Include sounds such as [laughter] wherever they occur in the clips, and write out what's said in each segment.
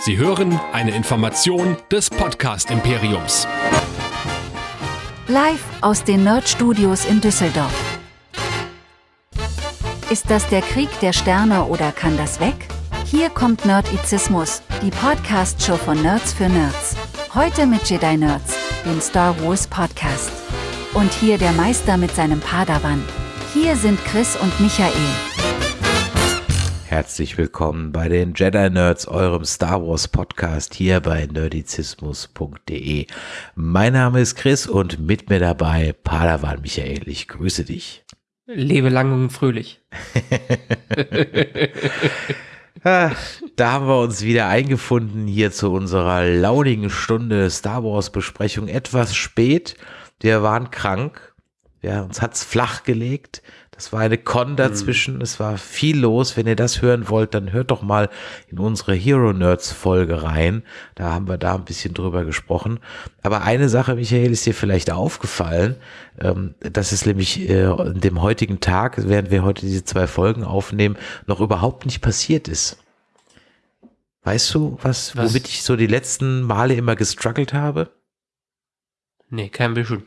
Sie hören eine Information des Podcast Imperiums. Live aus den Nerd Studios in Düsseldorf. Ist das der Krieg der Sterne oder kann das weg? Hier kommt Nerdizismus, die Podcast-Show von Nerds für Nerds. Heute mit Jedi Nerds, dem Star Wars Podcast. Und hier der Meister mit seinem Padawan. Hier sind Chris und Michael. Herzlich willkommen bei den Jedi Nerds, eurem Star Wars Podcast hier bei nerdizismus.de. Mein Name ist Chris und mit mir dabei Padawan Michael. Ich grüße dich. Lebe lang und fröhlich. [laughs] Ah, da haben wir uns wieder eingefunden hier zu unserer launigen Stunde Star Wars Besprechung. Etwas spät. Wir waren krank. Ja, uns hat's flach gelegt. Es war eine Con dazwischen, mhm. es war viel los. Wenn ihr das hören wollt, dann hört doch mal in unsere Hero Nerds Folge rein. Da haben wir da ein bisschen drüber gesprochen. Aber eine Sache, Michael, ist dir vielleicht aufgefallen. Ähm, dass es nämlich äh, in dem heutigen Tag, während wir heute diese zwei Folgen aufnehmen, noch überhaupt nicht passiert ist. Weißt du, was, was? womit ich so die letzten Male immer gestruggelt habe? Nee, kein bisschen.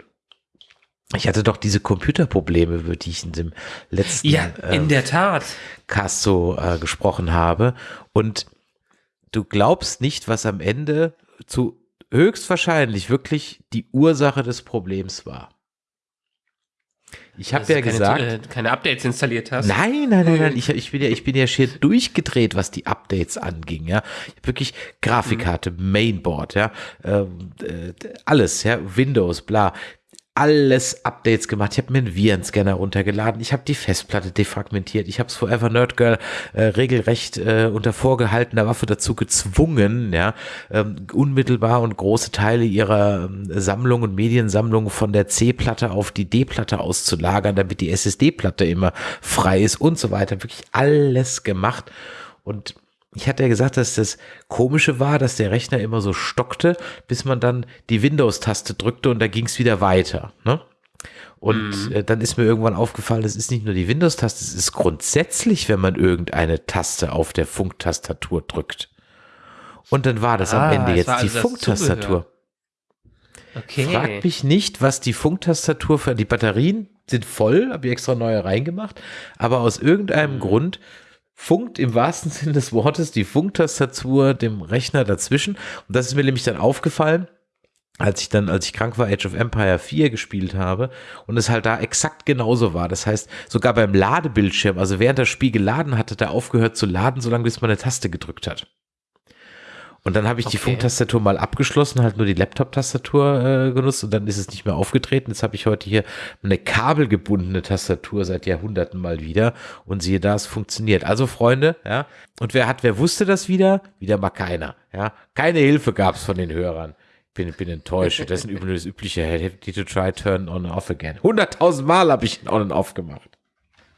Ich hatte doch diese Computerprobleme, über die ich in dem letzten ja, in äh, der Tat. Cast so äh, gesprochen habe. Und du glaubst nicht, was am Ende zu höchstwahrscheinlich wirklich die Ursache des Problems war. Ich habe ja keine, gesagt, äh, keine Updates installiert hast. Nein, nein, nein, nein. Ich, ich bin ja, ich bin ja schier durchgedreht, was die Updates anging. Ja, wirklich Grafikkarte, mhm. Mainboard, ja, äh, alles, ja, Windows, bla alles Updates gemacht. Ich habe mir einen Virenscanner runtergeladen. Ich habe die Festplatte defragmentiert. Ich habe es Forever Nerd Girl äh, regelrecht äh, unter vorgehaltener Waffe dazu gezwungen, ja, ähm, unmittelbar und große Teile ihrer ähm, Sammlung und Mediensammlung von der C-Platte auf die D-Platte auszulagern, damit die SSD-Platte immer frei ist und so weiter. Wirklich alles gemacht. Und ich hatte ja gesagt, dass das Komische war, dass der Rechner immer so stockte, bis man dann die Windows-Taste drückte und da ging es wieder weiter. Ne? Und mhm. äh, dann ist mir irgendwann aufgefallen, es ist nicht nur die Windows-Taste, es ist grundsätzlich, wenn man irgendeine Taste auf der Funktastatur drückt. Und dann war das ah, am Ende jetzt also die Funktastatur. Okay. Frag mich nicht, was die Funktastatur für die Batterien sind voll, habe ich extra neue reingemacht, aber aus irgendeinem mhm. Grund funkt im wahrsten Sinne des Wortes die Funktastatur dem Rechner dazwischen. Und das ist mir nämlich dann aufgefallen, als ich dann, als ich krank war, Age of Empire 4 gespielt habe und es halt da exakt genauso war. Das heißt, sogar beim Ladebildschirm, also während das Spiel geladen hatte, da aufgehört zu laden, solange bis man eine Taste gedrückt hat. Und dann habe ich okay. die Funktastatur mal abgeschlossen, halt nur die Laptop-Tastatur äh, genutzt und dann ist es nicht mehr aufgetreten. Jetzt habe ich heute hier eine kabelgebundene Tastatur seit Jahrhunderten mal wieder und siehe da, es funktioniert. Also Freunde, ja. Und wer hat, wer wusste das wieder? Wieder mal keiner, ja. Keine Hilfe gab es von den Hörern. Bin, bin enttäuscht. Das ist übrigens das übliche. Have to try turn on and off again. Hunderttausend Mal habe ich on and off gemacht.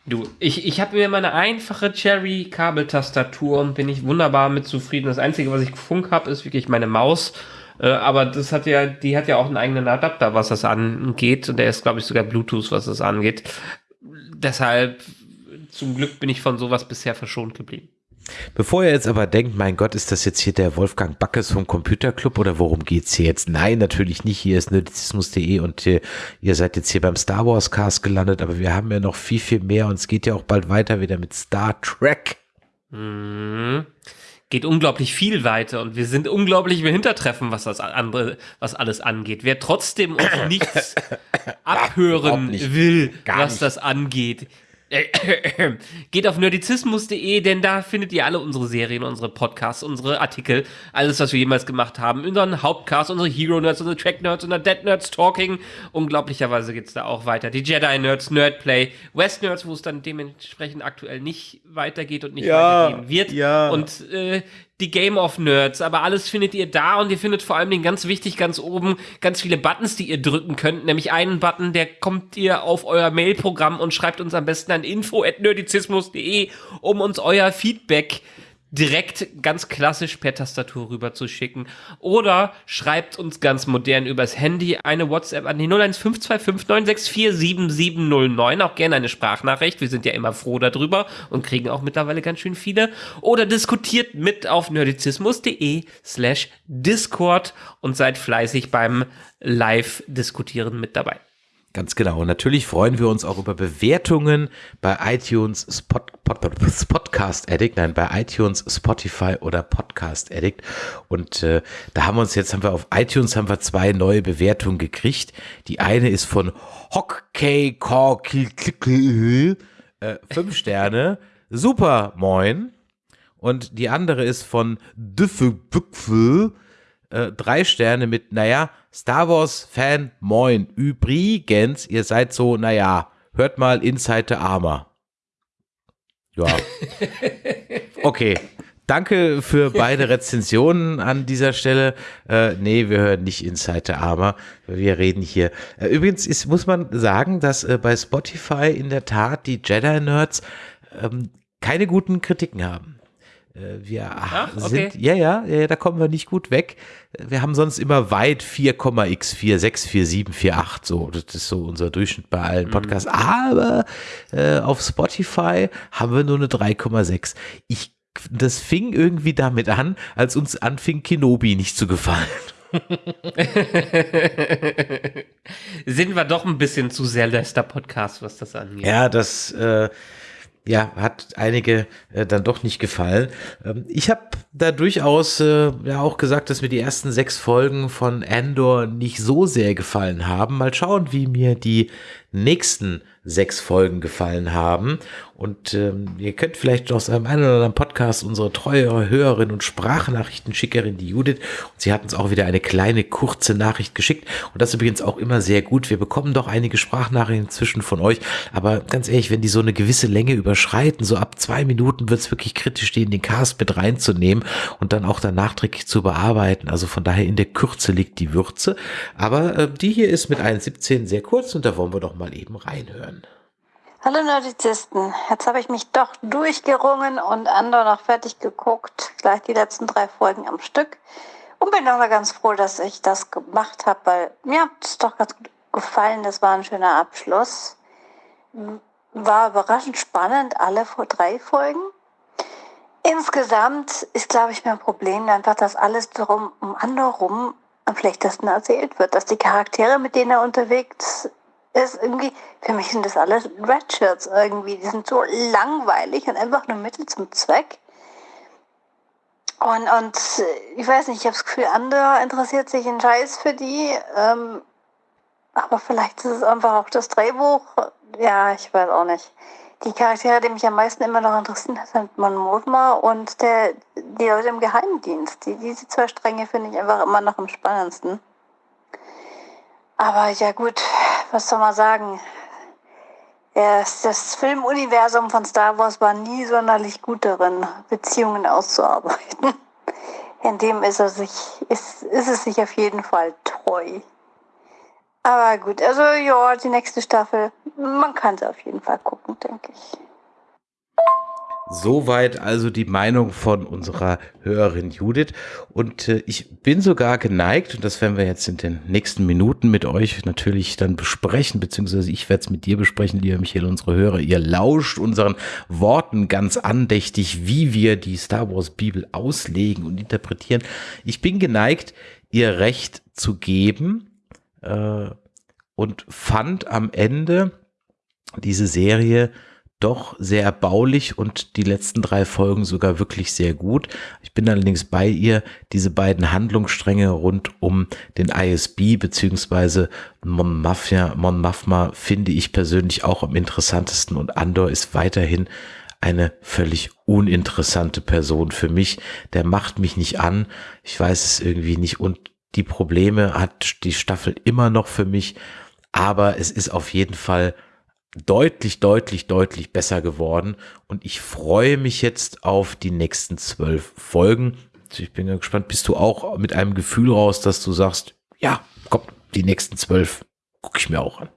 Du, ich, ich habe mir meine einfache Cherry-Kabeltastatur und bin ich wunderbar mit zufrieden. Das Einzige, was ich Funk habe, ist wirklich meine Maus. Äh, aber das hat ja, die hat ja auch einen eigenen Adapter, was das angeht. Und der ist, glaube ich, sogar Bluetooth, was das angeht. Deshalb, zum Glück bin ich von sowas bisher verschont geblieben. Bevor ihr jetzt aber denkt, mein Gott, ist das jetzt hier der Wolfgang Backes vom Computerclub oder worum geht's hier jetzt? Nein, natürlich nicht. Hier ist nerdizismus.de und äh, ihr seid jetzt hier beim Star Wars Cast gelandet, aber wir haben ja noch viel, viel mehr und es geht ja auch bald weiter wieder mit Star Trek. Mhm. Geht unglaublich viel weiter und wir sind unglaublich im Hintertreffen, was das andere, was alles angeht. Wer trotzdem uns [coughs] nichts abhören nicht. will, Gar was nicht. das angeht, [coughs] Geht auf nerdizismus.de, denn da findet ihr alle unsere Serien, unsere Podcasts, unsere Artikel, alles, was wir jemals gemacht haben. Unseren Hauptcast, unsere Hero Nerds, unsere Track Nerds, unser Dead Nerds Talking. Unglaublicherweise geht's da auch weiter. Die Jedi Nerds, Nerdplay, West Nerds, wo es dann dementsprechend aktuell nicht weitergeht und nicht ja, weitergehen wird. Ja. Und äh, die Game of Nerds, aber alles findet ihr da und ihr findet vor allem den ganz wichtig ganz oben ganz viele Buttons, die ihr drücken könnt, nämlich einen Button, der kommt ihr auf euer Mailprogramm und schreibt uns am besten an info@nerdizismus.de, um uns euer Feedback direkt ganz klassisch per Tastatur rüber zu schicken. Oder schreibt uns ganz modern übers Handy eine WhatsApp an die 0152596477709. Auch gerne eine Sprachnachricht. Wir sind ja immer froh darüber und kriegen auch mittlerweile ganz schön viele. Oder diskutiert mit auf nerdizismus.de slash Discord und seid fleißig beim Live-Diskutieren mit dabei. Ganz genau. Und natürlich freuen wir uns auch über Bewertungen bei iTunes, Spot, Pod, Podcast Addict, nein, bei iTunes, Spotify oder Podcast Addict. Und äh, da haben wir uns jetzt, haben wir auf iTunes haben wir zwei neue Bewertungen gekriegt. Die eine ist von Hockey äh, fünf Sterne. Super, moin. Und die andere ist von Düffelbüpfel äh, drei Sterne mit, naja, Star Wars-Fan, moin. Übrigens, ihr seid so, naja, hört mal Inside the Armor. Ja. [laughs] Okay. Danke für beide Rezensionen an dieser Stelle. Äh, nee, wir hören nicht Inside the Armor. Wir reden hier. Äh, übrigens ist, muss man sagen, dass äh, bei Spotify in der Tat die Jedi-Nerds ähm, keine guten Kritiken haben. Äh, wir Ach, okay. sind, ja, ja, ja, da kommen wir nicht gut weg. Wir haben sonst immer weit 4,x4, 6, 4, 7, 4, 8, so. Das ist so unser Durchschnitt bei allen mhm. Podcasts. Mhm. Aber äh, auf Spotify haben wir nur eine 3,6. Ich, das fing irgendwie damit an, als uns anfing Kenobi nicht zu gefallen. [laughs] [laughs] Sind wir doch ein bisschen zu sehr Lester-Podcast, was das angeht. Ja, das, äh, ja, hat einige äh, dann doch nicht gefallen. Ähm, ich habe da durchaus äh, ja auch gesagt, dass mir die ersten sechs Folgen von Andor nicht so sehr gefallen haben. Mal schauen, wie mir die nächsten sechs Folgen gefallen haben. Und ähm, ihr könnt vielleicht aus einem einen oder anderen Podcast unsere treue Hörerin und Sprachnachrichtenschickerin, die Judith, und sie hat uns auch wieder eine kleine kurze Nachricht geschickt. Und das ist übrigens auch immer sehr gut. Wir bekommen doch einige Sprachnachrichten inzwischen von euch. Aber ganz ehrlich, wenn die so eine gewisse Länge überschreiten, so ab zwei Minuten wird es wirklich kritisch, die in den Cast mit reinzunehmen und dann auch dann nachträglich zu bearbeiten. Also von daher in der Kürze liegt die Würze. Aber äh, die hier ist mit 1,17 sehr kurz und da wollen wir doch mal eben reinhören. Hallo Nerdizisten, jetzt habe ich mich doch durchgerungen und Andor noch fertig geguckt, gleich die letzten drei Folgen am Stück und bin auch ganz froh, dass ich das gemacht habe, weil mir hat es doch ganz gut gefallen, das war ein schöner Abschluss. War überraschend spannend, alle vor drei Folgen. Insgesamt ist, glaube ich, mein Problem einfach, dass alles darum um Andor rum am schlechtesten erzählt wird, dass die Charaktere, mit denen er unterwegs ist irgendwie, für mich sind das alles Redshirts irgendwie. Die sind so langweilig und einfach nur Mittel zum Zweck. Und, und ich weiß nicht, ich habe das Gefühl, andere interessiert sich ein Scheiß für die. Ähm, aber vielleicht ist es einfach auch das Drehbuch. Ja, ich weiß auch nicht. Die Charaktere, die mich am meisten immer noch interessieren, sind Mon Mothma und der, die Leute im Geheimdienst. Die, diese zwei Stränge finde ich einfach immer noch am spannendsten. Aber ja gut, was soll man sagen? Das Filmuniversum von Star Wars war nie sonderlich gut darin, Beziehungen auszuarbeiten. [laughs] In dem ist, er sich, ist, ist es sich auf jeden Fall treu. Aber gut, also ja, die nächste Staffel, man kann sie auf jeden Fall gucken, denke ich. Soweit also die Meinung von unserer Hörerin Judith. Und äh, ich bin sogar geneigt, und das werden wir jetzt in den nächsten Minuten mit euch natürlich dann besprechen, beziehungsweise ich werde es mit dir besprechen, lieber Michael, unsere Hörer. Ihr lauscht unseren Worten ganz andächtig, wie wir die Star Wars Bibel auslegen und interpretieren. Ich bin geneigt, ihr Recht zu geben äh, und fand am Ende diese Serie doch sehr erbaulich und die letzten drei Folgen sogar wirklich sehr gut. Ich bin allerdings bei ihr, diese beiden Handlungsstränge rund um den ISB beziehungsweise Mon Mafia, Mon Mafma finde ich persönlich auch am interessantesten und Andor ist weiterhin eine völlig uninteressante Person für mich. Der macht mich nicht an. Ich weiß es irgendwie nicht und die Probleme hat die Staffel immer noch für mich, aber es ist auf jeden Fall deutlich, deutlich, deutlich besser geworden. Und ich freue mich jetzt auf die nächsten zwölf Folgen. Ich bin gespannt, bist du auch mit einem Gefühl raus, dass du sagst, ja, komm, die nächsten zwölf gucke ich mir auch an.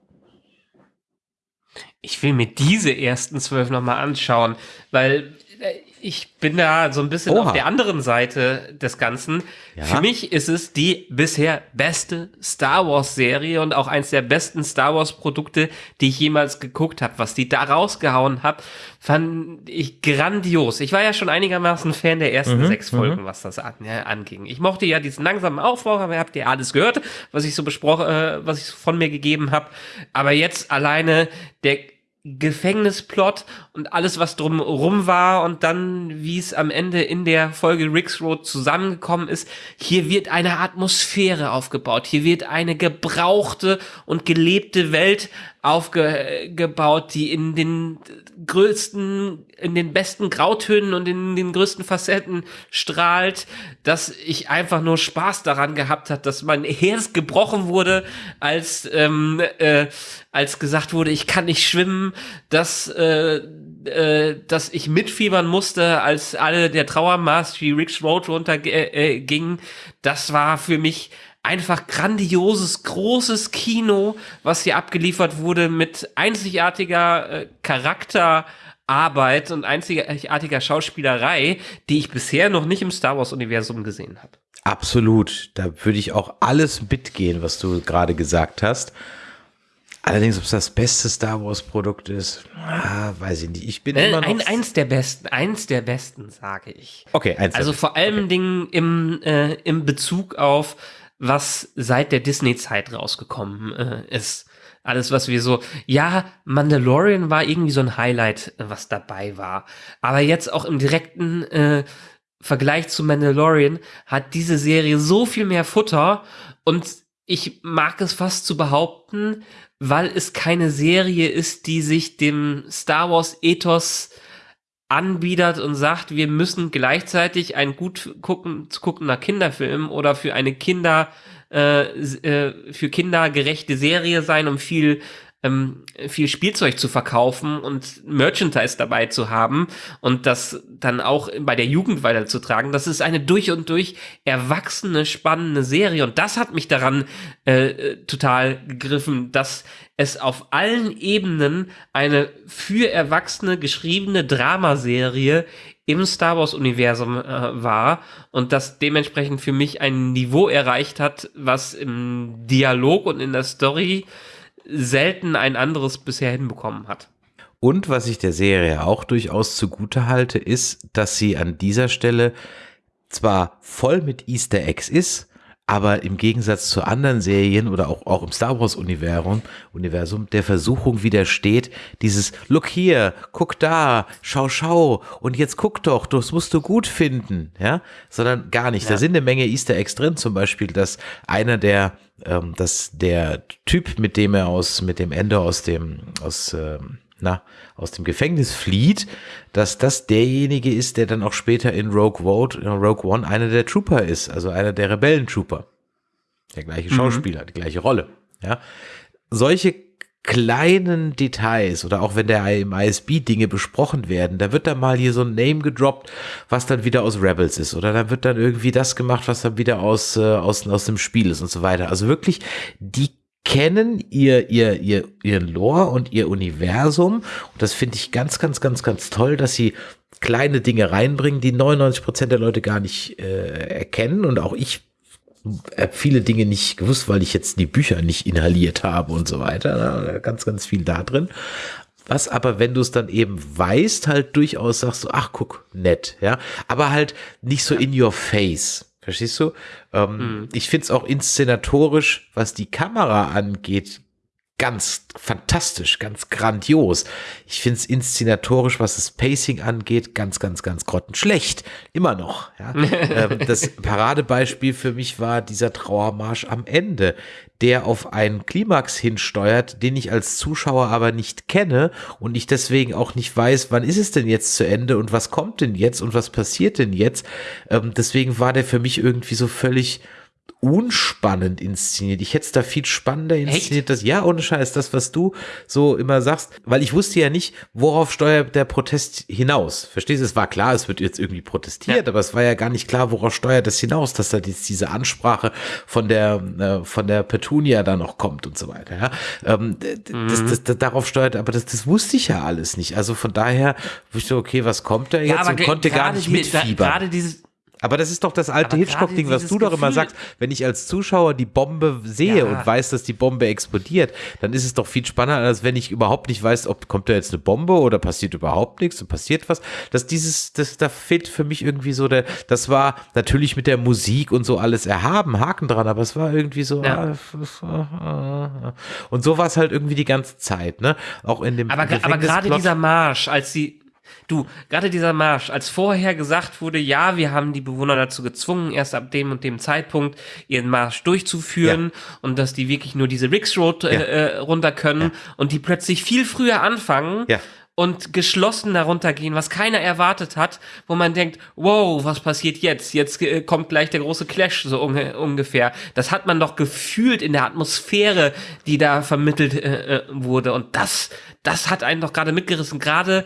Ich will mir diese ersten zwölf nochmal anschauen, weil äh, ich bin da so ein bisschen Oha. auf der anderen Seite des Ganzen. Ja? Für mich ist es die bisher beste Star Wars Serie und auch eins der besten Star Wars Produkte, die ich jemals geguckt habe. Was die da rausgehauen hat, fand ich grandios. Ich war ja schon einigermaßen Fan der ersten mhm, sechs Folgen, mhm. was das an, ja, anging. Ich mochte ja diesen langsamen Aufbau, aber habt ihr alles gehört, was ich so besprochen, äh, was ich von mir gegeben habe. Aber jetzt alleine der Gefängnisplot und alles, was drumherum war und dann, wie es am Ende in der Folge Rick's Road zusammengekommen ist. Hier wird eine Atmosphäre aufgebaut. Hier wird eine gebrauchte und gelebte Welt aufgebaut, die in den größten, in den besten Grautönen und in den größten Facetten strahlt, dass ich einfach nur Spaß daran gehabt hat, dass mein Herz gebrochen wurde, als ähm, äh, als gesagt wurde, ich kann nicht schwimmen, dass äh, äh, dass ich mitfiebern musste, als alle der Trauermarsch wie Rick's Road runterging. Äh, äh, das war für mich einfach grandioses, großes Kino, was hier abgeliefert wurde mit einzigartiger Charakterarbeit und einzigartiger Schauspielerei, die ich bisher noch nicht im Star Wars-Universum gesehen habe. Absolut. Da würde ich auch alles mitgehen, was du gerade gesagt hast. Allerdings, ob es das beste Star Wars Produkt ist, ah, weiß ich nicht. Ich bin äh, immer noch ein, eins der besten, eins der besten, sage ich. Okay, eins. Also vor allen okay. Dingen im äh, im Bezug auf was seit der Disney-Zeit rausgekommen äh, ist. Alles, was wir so, ja, Mandalorian war irgendwie so ein Highlight, äh, was dabei war. Aber jetzt auch im direkten äh, Vergleich zu Mandalorian hat diese Serie so viel mehr Futter und ich mag es fast zu behaupten, weil es keine Serie ist, die sich dem Star Wars Ethos anbietet und sagt, wir müssen gleichzeitig ein gut gucken, guckender Kinderfilm oder für eine Kinder, äh, äh, für Kinder Serie sein, um viel ähm, viel Spielzeug zu verkaufen und Merchandise dabei zu haben und das dann auch bei der Jugend weiterzutragen. Das ist eine durch und durch erwachsene, spannende Serie und das hat mich daran äh, total gegriffen, dass es auf allen Ebenen eine für Erwachsene geschriebene Dramaserie im Star Wars Universum äh, war und das dementsprechend für mich ein Niveau erreicht hat, was im Dialog und in der Story selten ein anderes bisher hinbekommen hat. Und was ich der Serie auch durchaus zugute halte, ist, dass sie an dieser Stelle zwar voll mit Easter Eggs ist, aber im Gegensatz zu anderen Serien oder auch, auch im Star Wars Universum, Universum der Versuchung widersteht, dieses Look hier, guck da, schau, schau und jetzt guck doch, das musst du gut finden, ja, sondern gar nicht. Ja. Da sind eine Menge Easter Eggs drin, zum Beispiel, dass einer der ähm, dass der Typ, mit dem er aus, mit dem Ende aus dem, aus, ähm, na, aus dem Gefängnis flieht, dass das derjenige ist, der dann auch später in Rogue, Vote, in Rogue One einer der Trooper ist, also einer der Rebellentrooper. Der gleiche mhm. Schauspieler, mhm. die gleiche Rolle. Ja. Solche kleinen Details oder auch wenn der im ISB Dinge besprochen werden, da wird dann mal hier so ein Name gedroppt, was dann wieder aus Rebels ist oder dann wird dann irgendwie das gemacht, was dann wieder aus, äh, aus, aus dem Spiel ist und so weiter. Also wirklich, die kennen ihr, ihr, ihr, ihr Lore und ihr Universum und das finde ich ganz, ganz, ganz, ganz toll, dass sie kleine Dinge reinbringen, die 99 Prozent der Leute gar nicht äh, erkennen und auch ich habe viele Dinge nicht gewusst, weil ich jetzt die Bücher nicht inhaliert habe und so weiter. Ganz, ganz viel da drin. Was aber, wenn du es dann eben weißt, halt durchaus sagst du, ach guck, nett, ja. Aber halt nicht so in your face. Verstehst du? Ähm, mhm. Ich finde es auch inszenatorisch, was die Kamera angeht, ganz fantastisch, ganz grandios. Ich finde es inszenatorisch, was das Pacing angeht, ganz, ganz, ganz grottenschlecht. Immer noch. Ja. [laughs] ähm, das Paradebeispiel für mich war dieser Trauermarsch am Ende, der auf einen Klimax hinsteuert, den ich als Zuschauer aber nicht kenne und ich deswegen auch nicht weiß, wann ist es denn jetzt zu Ende und was kommt denn jetzt und was passiert denn jetzt. Ähm, deswegen war der für mich irgendwie so völlig unspannend inszeniert. Ich hätte es da viel spannender inszeniert. Das, ja, ohne Scheiß, das, was du so immer sagst, weil ich wusste ja nicht, worauf steuert der Protest hinaus. Verstehst du? Es war klar, es wird jetzt irgendwie protestiert, ja. aber es war ja gar nicht klar, worauf steuert das hinaus, dass da jetzt diese Ansprache von der, äh, von der Petunia da noch kommt und so weiter. Ja? Ähm, mhm. das, das, das, darauf steuert, aber das, das wusste ich ja alles nicht. Also von daher wusste ich so, okay, was kommt da jetzt? Ja, und konnte gar nicht mitfiebern. Gerade dieses aber das ist doch das alte Hitchcock-Ding, was du doch immer sagst. Wenn ich als Zuschauer die Bombe sehe ja. und weiß, dass die Bombe explodiert, dann ist es doch viel spannender, als wenn ich überhaupt nicht weiß, ob kommt da jetzt eine Bombe oder passiert überhaupt nichts und passiert was. Dass dieses, das, da fehlt für mich irgendwie so der, das war natürlich mit der Musik und so alles erhaben, Haken dran, aber es war irgendwie so, ja. ah, und so war es halt irgendwie die ganze Zeit, ne? Auch in dem Aber, aber gerade dieser Marsch, als sie Du, gerade dieser Marsch, als vorher gesagt wurde, ja, wir haben die Bewohner dazu gezwungen, erst ab dem und dem Zeitpunkt ihren Marsch durchzuführen ja. und dass die wirklich nur diese Ricks Road äh, ja. äh, runter können ja. und die plötzlich viel früher anfangen. Und geschlossen darunter gehen, was keiner erwartet hat, wo man denkt, wow, was passiert jetzt? Jetzt äh, kommt gleich der große Clash, so unge ungefähr. Das hat man doch gefühlt in der Atmosphäre, die da vermittelt äh, äh wurde. Und das, das hat einen doch gerade mitgerissen. Gerade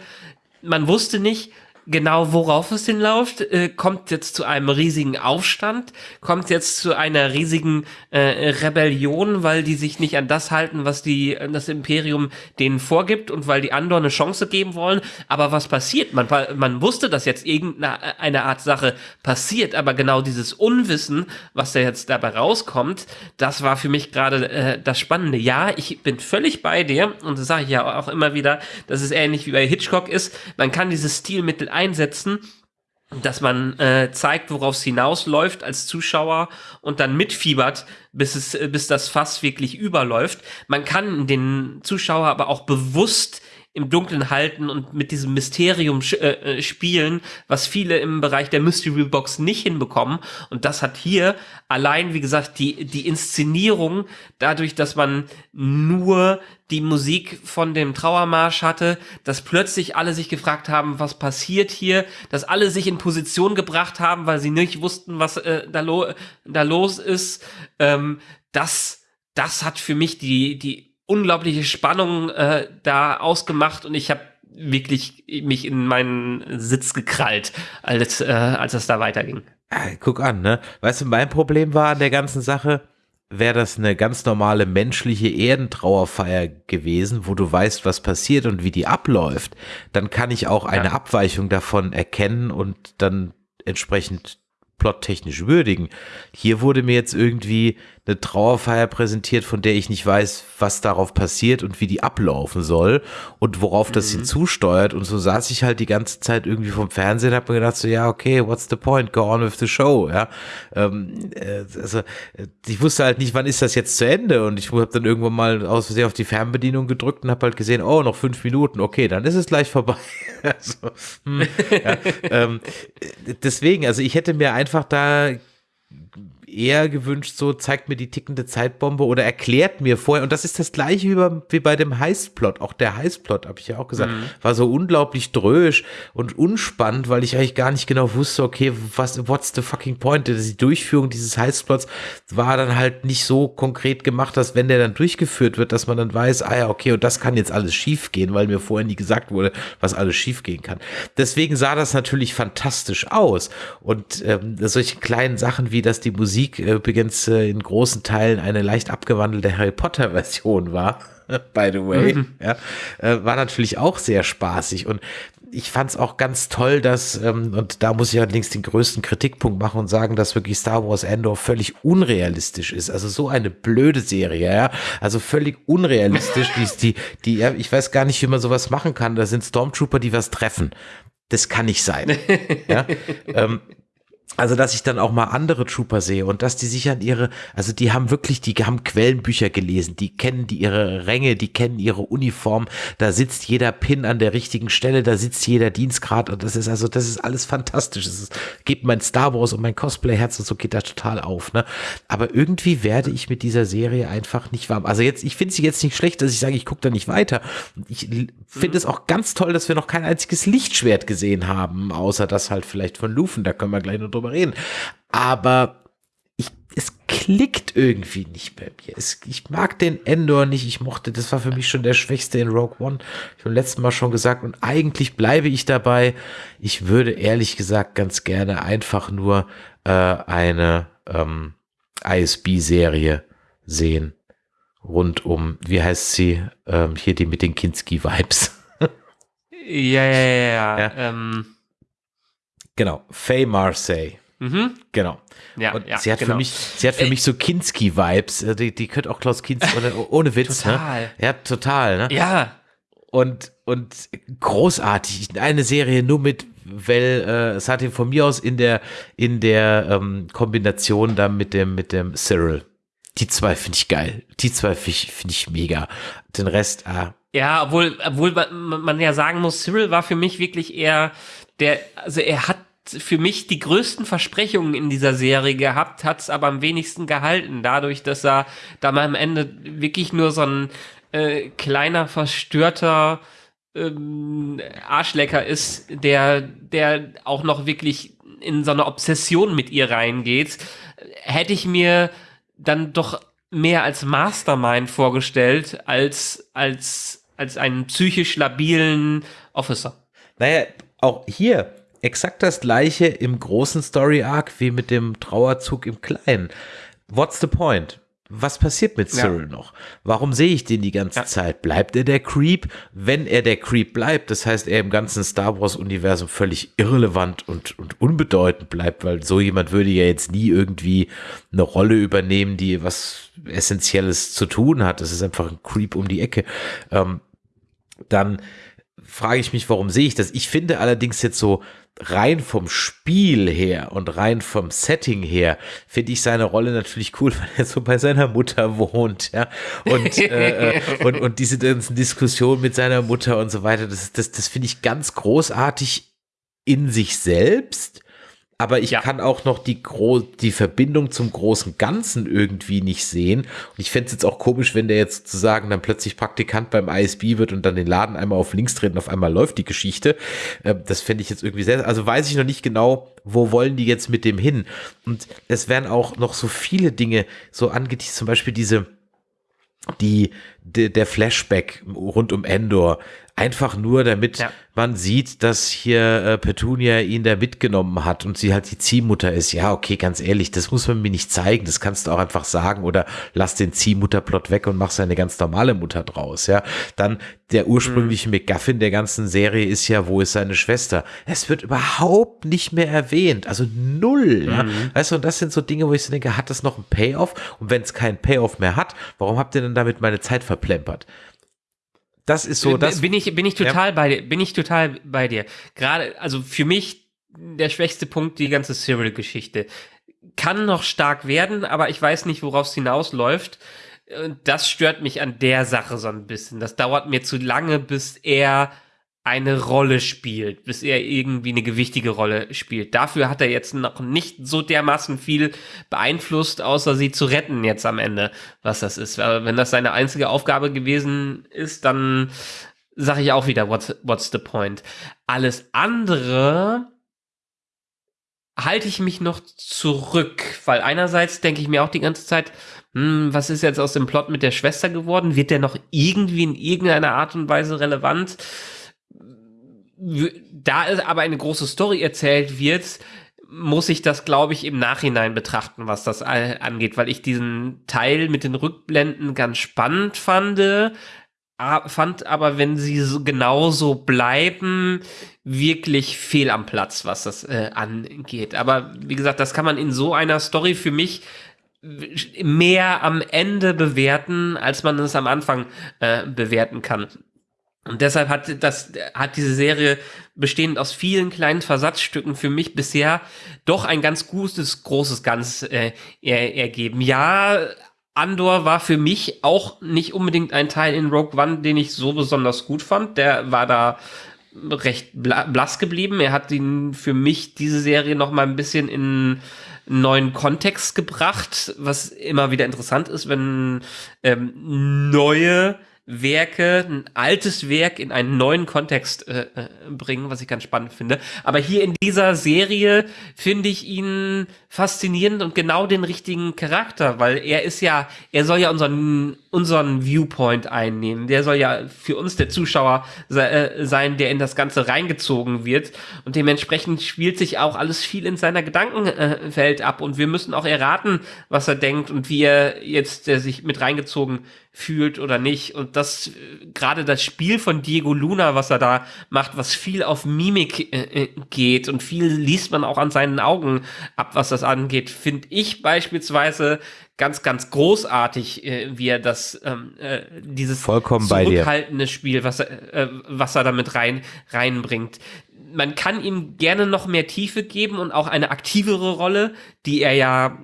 man wusste nicht, genau worauf es hinläuft, äh, kommt jetzt zu einem riesigen Aufstand, kommt jetzt zu einer riesigen äh, Rebellion, weil die sich nicht an das halten, was die das Imperium denen vorgibt und weil die Andor eine Chance geben wollen. Aber was passiert? Man, man wusste, dass jetzt irgendeine eine Art Sache passiert, aber genau dieses Unwissen, was da jetzt dabei rauskommt, das war für mich gerade äh, das Spannende. Ja, ich bin völlig bei dir und das sage ich ja auch immer wieder, dass es ähnlich wie bei Hitchcock ist. Man kann dieses Stilmittel einsetzen, dass man äh, zeigt, worauf es hinausläuft als Zuschauer und dann mitfiebert, bis es, bis das Fass wirklich überläuft. Man kann den Zuschauer aber auch bewusst im Dunkeln halten und mit diesem Mysterium äh, äh, spielen, was viele im Bereich der Mystery Box nicht hinbekommen. Und das hat hier allein, wie gesagt, die, die Inszenierung, dadurch, dass man nur die Musik von dem Trauermarsch hatte, dass plötzlich alle sich gefragt haben, was passiert hier, dass alle sich in Position gebracht haben, weil sie nicht wussten, was äh, da, lo da los ist. Ähm, das, das hat für mich die, die unglaubliche Spannung äh, da ausgemacht und ich habe wirklich mich in meinen Sitz gekrallt, als, äh, als es da weiterging. Guck an, ne? Weißt du, mein Problem war an der ganzen Sache, wäre das eine ganz normale menschliche Erdentrauerfeier gewesen, wo du weißt, was passiert und wie die abläuft, dann kann ich auch eine ja. Abweichung davon erkennen und dann entsprechend plottechnisch würdigen. Hier wurde mir jetzt irgendwie eine Trauerfeier präsentiert, von der ich nicht weiß, was darauf passiert und wie die ablaufen soll und worauf das mhm. hinzusteuert. Und so saß ich halt die ganze Zeit irgendwie vom Fernsehen und habe mir gedacht, so ja, okay, what's the point? Go on with the show. Ja, ähm, äh, also ich wusste halt nicht, wann ist das jetzt zu Ende. Und ich habe dann irgendwann mal aus Versehen auf die Fernbedienung gedrückt und habe halt gesehen, oh, noch fünf Minuten, okay, dann ist es gleich vorbei. [laughs] also, hm, ja, [laughs] ähm, deswegen, also ich hätte mir einfach da eher gewünscht, so zeigt mir die tickende Zeitbombe oder erklärt mir vorher. Und das ist das gleiche wie, bei, wie bei dem Heistplot. Auch der Heistplot, habe ich ja auch gesagt, mhm. war so unglaublich drösch und unspannend, weil ich eigentlich gar nicht genau wusste, okay, was, what's the fucking point? Die Durchführung dieses Heistplots war dann halt nicht so konkret gemacht, dass wenn der dann durchgeführt wird, dass man dann weiß, ah ja, okay, und das kann jetzt alles schief gehen, weil mir vorher nie gesagt wurde, was alles schief gehen kann. Deswegen sah das natürlich fantastisch aus. Und ähm, solche kleinen Sachen wie, dass die Musik Äh, übrigens äh, in großen Teilen eine leicht abgewandelte Harry Potter Version war, [laughs] by the way, mhm. ja, äh, war natürlich auch sehr spaßig und ich fand es auch ganz toll, dass, ähm, und da muss ich allerdings den größten Kritikpunkt machen und sagen, dass wirklich Star Wars Endor völlig unrealistisch ist. Also so eine blöde Serie, ja. Also völlig unrealistisch. die, die, die, ja, ich weiß gar nicht, wie man sowas machen kann. Da sind Stormtrooper, die was treffen. Das kann nicht sein. [laughs] ja. Ähm, also, dass ich dann auch mal andere Trooper sehe und dass die sich an ihre, also die haben wirklich, die haben Quellenbücher gelesen, die kennen die ihre Ränge, die kennen ihre Uniform, da sitzt jeder Pin an der richtigen Stelle, da sitzt jeder Dienstgrad und das ist also, das ist alles fantastisch. Es gibt mein Star Wars und mein Cosplay-Herz und so geht da total auf, ne? Aber irgendwie werde ich mit dieser Serie einfach nicht warm. Also jetzt, ich finde sie jetzt nicht schlecht, dass ich sage, ich gucke da nicht weiter. Ich finde es auch ganz toll, dass wir noch kein einziges Lichtschwert gesehen haben, außer das halt vielleicht von Lufen, da können wir gleich noch drüber reden. Aber ich, es klickt irgendwie nicht bei mir. Es, ich mag den Endor nicht. Ich mochte, das war für mich schon der schwächste in Rogue One. Ich habe letzten Mal schon gesagt und eigentlich bleibe ich dabei. Ich würde ehrlich gesagt ganz gerne einfach nur äh, eine ähm, ISB-Serie sehen rund um, wie heißt sie, ähm, hier die mit den Kinski-Vibes. [laughs] ja, ja, ja, ja. ja. Ähm. Genau, Faye Marseille. Mhm. Genau. Ja, und ja, sie hat genau. für mich, sie hat für Ey. mich so Kinski-Vibes. Äh, die, die könnte auch Klaus Kinski, ohne, [laughs] ohne Witz, ne? total. ne? Ja, total, ne? Ja. Und, und großartig. Eine Serie nur mit weil äh, es hat ihn von mir aus in der in der ähm, Kombination dann mit dem mit dem Cyril. Die zwei finde ich geil. Die zwei finde ich, find ich mega. Den Rest, ah. Ja, obwohl, obwohl man ja sagen muss, Cyril war für mich wirklich eher der, also er hat für mich die größten Versprechungen in dieser Serie gehabt, hat es aber am wenigsten gehalten, dadurch, dass er da mal am Ende wirklich nur so ein äh, kleiner, verstörter ähm, Arschlecker ist, der, der auch noch wirklich in so eine Obsession mit ihr reingeht, hätte ich mir dann doch mehr als Mastermind vorgestellt, als, als, als einen psychisch labilen Officer. Naja, auch hier, exakt das gleiche im großen Story Arc wie mit dem Trauerzug im kleinen. What's the point? Was passiert mit Cyril ja. noch? Warum sehe ich den die ganze ja. Zeit? Bleibt er der Creep? Wenn er der Creep bleibt, das heißt, er im ganzen Star Wars-Universum völlig irrelevant und, und unbedeutend bleibt, weil so jemand würde ja jetzt nie irgendwie eine Rolle übernehmen, die was Essentielles zu tun hat. Das ist einfach ein Creep um die Ecke. Ähm, dann frage ich mich, warum sehe ich das? Ich finde allerdings jetzt so, rein vom Spiel her und rein vom Setting her finde ich seine Rolle natürlich cool, [laughs] weil er so bei seiner Mutter wohnt, ja. Und, [laughs] äh, äh und, und diese ganzen Diskussionen mit seiner Mutter und so weiter, das, das, das finde ich ganz großartig in sich selbst aber ich ja. kann auch noch die, Gro die Verbindung zum großen Ganzen irgendwie nicht sehen. Und ich fände es jetzt auch komisch, wenn der jetzt sozusagen dann plötzlich Praktikant beim ISB wird und dann den Laden einmal auf links dreht und auf einmal läuft die Geschichte. Äh, das fände ich jetzt irgendwie sehr, also weiß ich noch nicht genau, wo wollen die jetzt mit dem hin. Und es werden auch noch so viele Dinge so angeteased, zum Beispiel diese, die, de, der Flashback rund um Endor, einfach nur damit ja man sieht, dass hier äh, Petunia ihn da mitgenommen hat und sie halt die Ziehmutter ist. Ja, okay, ganz ehrlich, das muss man mir nicht zeigen. Das kannst du auch einfach sagen oder lass den Ziehmutterplot weg und mach seine ganz normale Mutter draus. Ja, dann der ursprüngliche mhm. McGuffin der ganzen Serie ist ja, wo ist seine Schwester? Es wird überhaupt nicht mehr erwähnt, also null. Mhm. Ja? Weißt du, und das sind so Dinge, wo ich so denke, hat das noch einen Payoff? Und wenn es keinen Payoff mehr hat, warum habt ihr denn damit meine Zeit verplempert? Das ist so, das bin ich bin ich total ja. bei dir, bin ich total bei dir. Gerade also für mich der schwächste Punkt die ganze Serial Geschichte kann noch stark werden, aber ich weiß nicht, worauf es hinausläuft. Das stört mich an der Sache so ein bisschen. Das dauert mir zu lange, bis er eine Rolle spielt, bis er irgendwie eine gewichtige Rolle spielt. Dafür hat er jetzt noch nicht so dermaßen viel beeinflusst, außer sie zu retten jetzt am Ende, was das ist. Wenn das seine einzige Aufgabe gewesen ist, dann sage ich auch wieder, what's, what's the point? Alles andere halte ich mich noch zurück, weil einerseits denke ich mir auch die ganze Zeit, hm, was ist jetzt aus dem Plot mit der Schwester geworden? Wird der noch irgendwie in irgendeiner Art und Weise relevant? Da es aber eine große Story erzählt wird, muss ich das, glaube ich, im Nachhinein betrachten, was das angeht, weil ich diesen Teil mit den Rückblenden ganz spannend fand, fand aber, wenn sie so genauso bleiben, wirklich fehl am Platz, was das äh, angeht. Aber wie gesagt, das kann man in so einer Story für mich mehr am Ende bewerten, als man es am Anfang äh, bewerten kann. Und deshalb hat das, hat diese Serie bestehend aus vielen kleinen Versatzstücken für mich bisher doch ein ganz gutes, großes Ganz äh, er, ergeben. Ja, Andor war für mich auch nicht unbedingt ein Teil in Rogue One, den ich so besonders gut fand. Der war da recht blass geblieben. Er hat ihn für mich diese Serie noch mal ein bisschen in neuen Kontext gebracht, was immer wieder interessant ist, wenn ähm, neue Werke, ein altes Werk in einen neuen Kontext äh, äh, bringen, was ich ganz spannend finde. Aber hier in dieser Serie finde ich ihn faszinierend und genau den richtigen Charakter, weil er ist ja, er soll ja unseren, unseren Viewpoint einnehmen. Der soll ja für uns der Zuschauer äh, sein, der in das Ganze reingezogen wird. Und dementsprechend spielt sich auch alles viel in seiner Gedankenwelt ab. Und wir müssen auch erraten, was er denkt und wie er jetzt äh, sich mit reingezogen fühlt oder nicht. Und das, gerade das Spiel von Diego Luna, was er da macht, was viel auf Mimik äh, äh, geht und viel liest man auch an seinen Augen ab, was das angeht, finde ich beispielsweise ganz, ganz großartig, äh, wie er das, ähm, äh, dieses Vollkommen zurückhaltende Spiel, was er, äh, was er damit rein, reinbringt. Man kann ihm gerne noch mehr Tiefe geben und auch eine aktivere Rolle, die er ja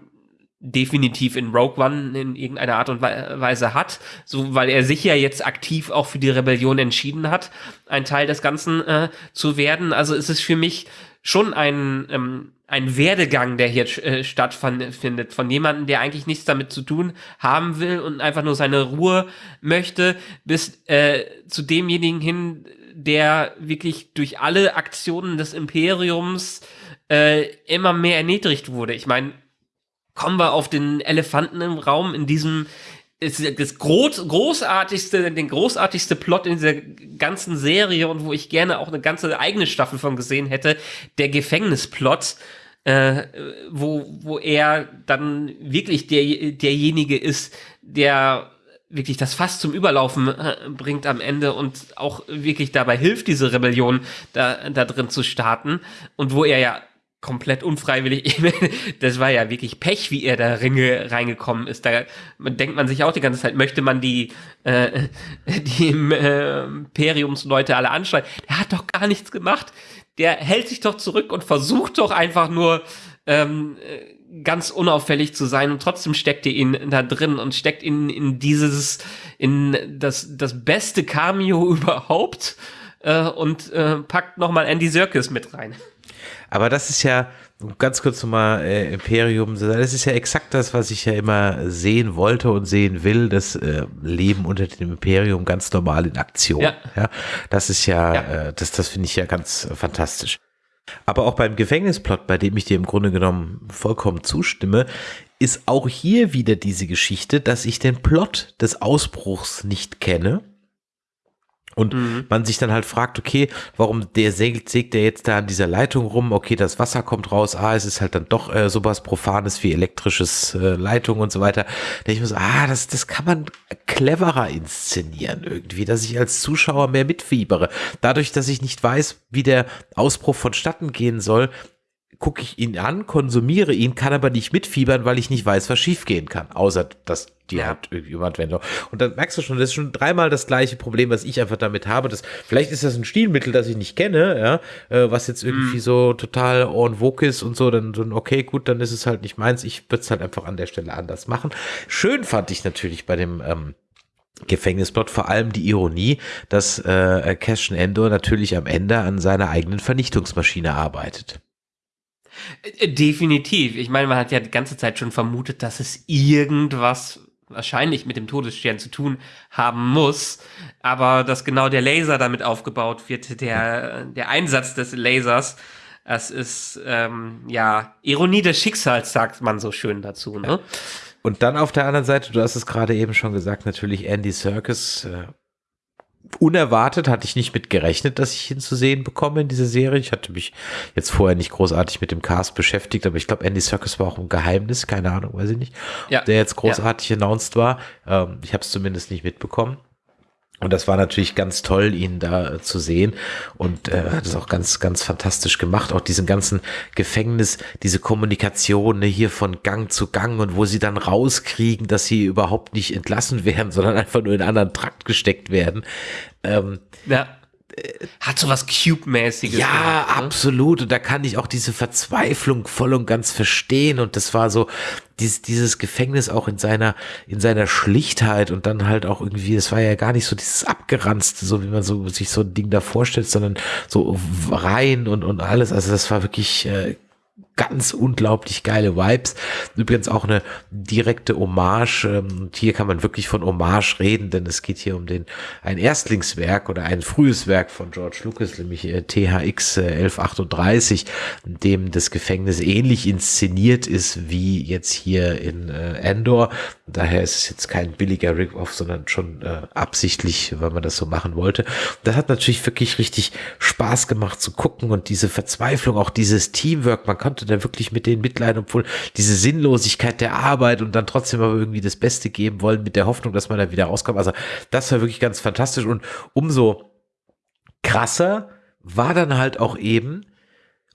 definitiv in Rogue One in irgendeiner Art und Weise hat, so weil er sich ja jetzt aktiv auch für die Rebellion entschieden hat, ein Teil des Ganzen äh, zu werden. Also ist es für mich schon ein ähm, ein Werdegang, der hier äh, stattfindet, von jemandem, der eigentlich nichts damit zu tun haben will und einfach nur seine Ruhe möchte, bis äh, zu demjenigen hin, der wirklich durch alle Aktionen des Imperiums äh, immer mehr erniedrigt wurde. Ich meine, kommen wir auf den Elefanten im Raum in diesem ist das groß, großartigste, den großartigste Plot in dieser ganzen Serie und wo ich gerne auch eine ganze eigene Staffel von gesehen hätte, der Gefängnisplot, äh, wo, wo er dann wirklich der, derjenige ist, der wirklich das Fass zum Überlaufen äh, bringt am Ende und auch wirklich dabei hilft, diese Rebellion da, da drin zu starten. Und wo er ja komplett unfreiwillig. [laughs] das war ja wirklich Pech, wie er da Ringe reingekommen ist. Da denkt man sich auch die ganze Zeit, möchte man die, äh, [laughs] die äh, Imperiumsleute alle anschreien. Der hat doch gar nichts gemacht. Der hält sich doch zurück und versucht doch einfach nur ähm, ganz unauffällig zu sein und trotzdem steckt ihr ihn da drin und steckt ihn in dieses, in das, das beste Cameo [laughs] überhaupt äh, und äh, packt nochmal Andy Serkis mit rein. Aber das ist ja, ganz kurz nochmal äh, Imperium, das ist ja exakt das, was ich ja immer sehen wollte und sehen will, das äh, Leben unter dem Imperium ganz normal in Aktion. Ja. ja das ist ja, ja. Äh, das, das finde ich ja ganz fantastisch. Aber auch beim Gefängnisplot, bei dem ich dir im Grunde genommen vollkommen zustimme, ist auch hier wieder diese Geschichte, dass ich den Plot des Ausbruchs nicht kenne und mhm. man sich dann halt fragt, okay, warum der sägt, sägt der jetzt da an dieser Leitung rum? Okay, das Wasser kommt raus. Ah, es ist halt dann doch äh, sowas Profanes wie elektrisches äh, Leitung und so weiter. Da ich muss, ah, das, das kann man cleverer inszenieren irgendwie, dass ich als Zuschauer mehr mitfiebere. Dadurch, dass ich nicht weiß, wie der Ausbruch vonstatten gehen soll, gucke ich ihn an, konsumiere ihn, kann aber nicht mitfiebern, weil ich nicht weiß, was schiefgehen kann. Außer, dass die ja. hat irgendwie Anwendung. Und dann merkst du schon, das ist schon dreimal das gleiche Problem, was ich einfach damit habe. Das, vielleicht ist das ein Stilmittel, das ich nicht kenne, ja, äh, was jetzt irgendwie mm. so total en vogue ist und so, dann, dann okay, gut, dann ist es halt nicht meins. Ich würde es halt einfach an der Stelle anders machen. Schön fand ich natürlich bei dem, ähm, Gefängnisplot vor allem die Ironie, dass äh, Cassian Endor natürlich am Ende an seiner eigenen Vernichtungsmaschine arbeitet. Äh, definitiv. Ich meine, man hat ja die ganze Zeit schon vermutet, dass es irgendwas wahrscheinlich mit dem Todesstern zu tun haben muss, aber dass genau der Laser damit aufgebaut wird, der, der Einsatz des Lasers, das ist ähm, ja Ironie des Schicksals, sagt man so schön dazu. Ne? Und dann auf der anderen Seite, du hast es gerade eben schon gesagt, natürlich Andy Serkis, äh, unerwartet, hatte ich nicht mit gerechnet, dass ich ihn zu sehen bekomme in dieser Serie. Ich hatte mich jetzt vorher nicht großartig mit dem Cast beschäftigt, aber ich glaube, Andy Serkis war auch ein Geheimnis, keine Ahnung, weiß ich nicht, ja. der jetzt großartig ja. announced war. Ähm, ich habe es zumindest nicht mitbekommen. Und das war natürlich ganz toll, ihn da äh, zu sehen und äh, hat es auch ganz, ganz fantastisch gemacht. Auch diesen ganzen Gefängnis, diese Kommunikation ne, hier von Gang zu Gang und wo sie dann rauskriegen, dass sie überhaupt nicht entlassen [laughs] werden, sondern einfach nur in einen anderen Trakt gesteckt werden. Ähm, ja hat so was Cube-mäßiges. Ja, gehabt, ne? absolut. Und da kann ich auch diese Verzweiflung voll und ganz verstehen. Und das war so dieses, dieses Gefängnis auch in seiner, in seiner Schlichtheit und dann halt auch irgendwie, das war ja gar nicht so dieses abgeranzte, so wie man so sich so ein Ding da vorstellt, sondern so rein und, und alles. Also das war wirklich äh, ganz unglaublich geile Vibes. Übrigens auch eine direkte Hommage. Ähm, hier kann man wirklich von Hommage reden, denn es geht hier um den ein Erstlingswerk oder ein frühes Werk von George Lucas, nämlich äh, THX 1138, in dem das Gefängnis ähnlich inszeniert ist wie jetzt hier in äh, Endor. Daher ist es jetzt kein billiger Rip-Off, sondern schon äh, absichtlich, weil man das so machen wollte. Das hat natürlich wirklich richtig Spaß gemacht zu gucken und diese Verzweiflung, auch dieses Teamwork, man konnte da wirklich mit denen mitleiden, obwohl diese Sinnlosigkeit der Arbeit und dann trotzdem aber irgendwie das Beste geben wollen mit der Hoffnung, dass man da wieder rauskommt. Also das war wirklich ganz fantastisch und umso krasser war dann halt auch eben,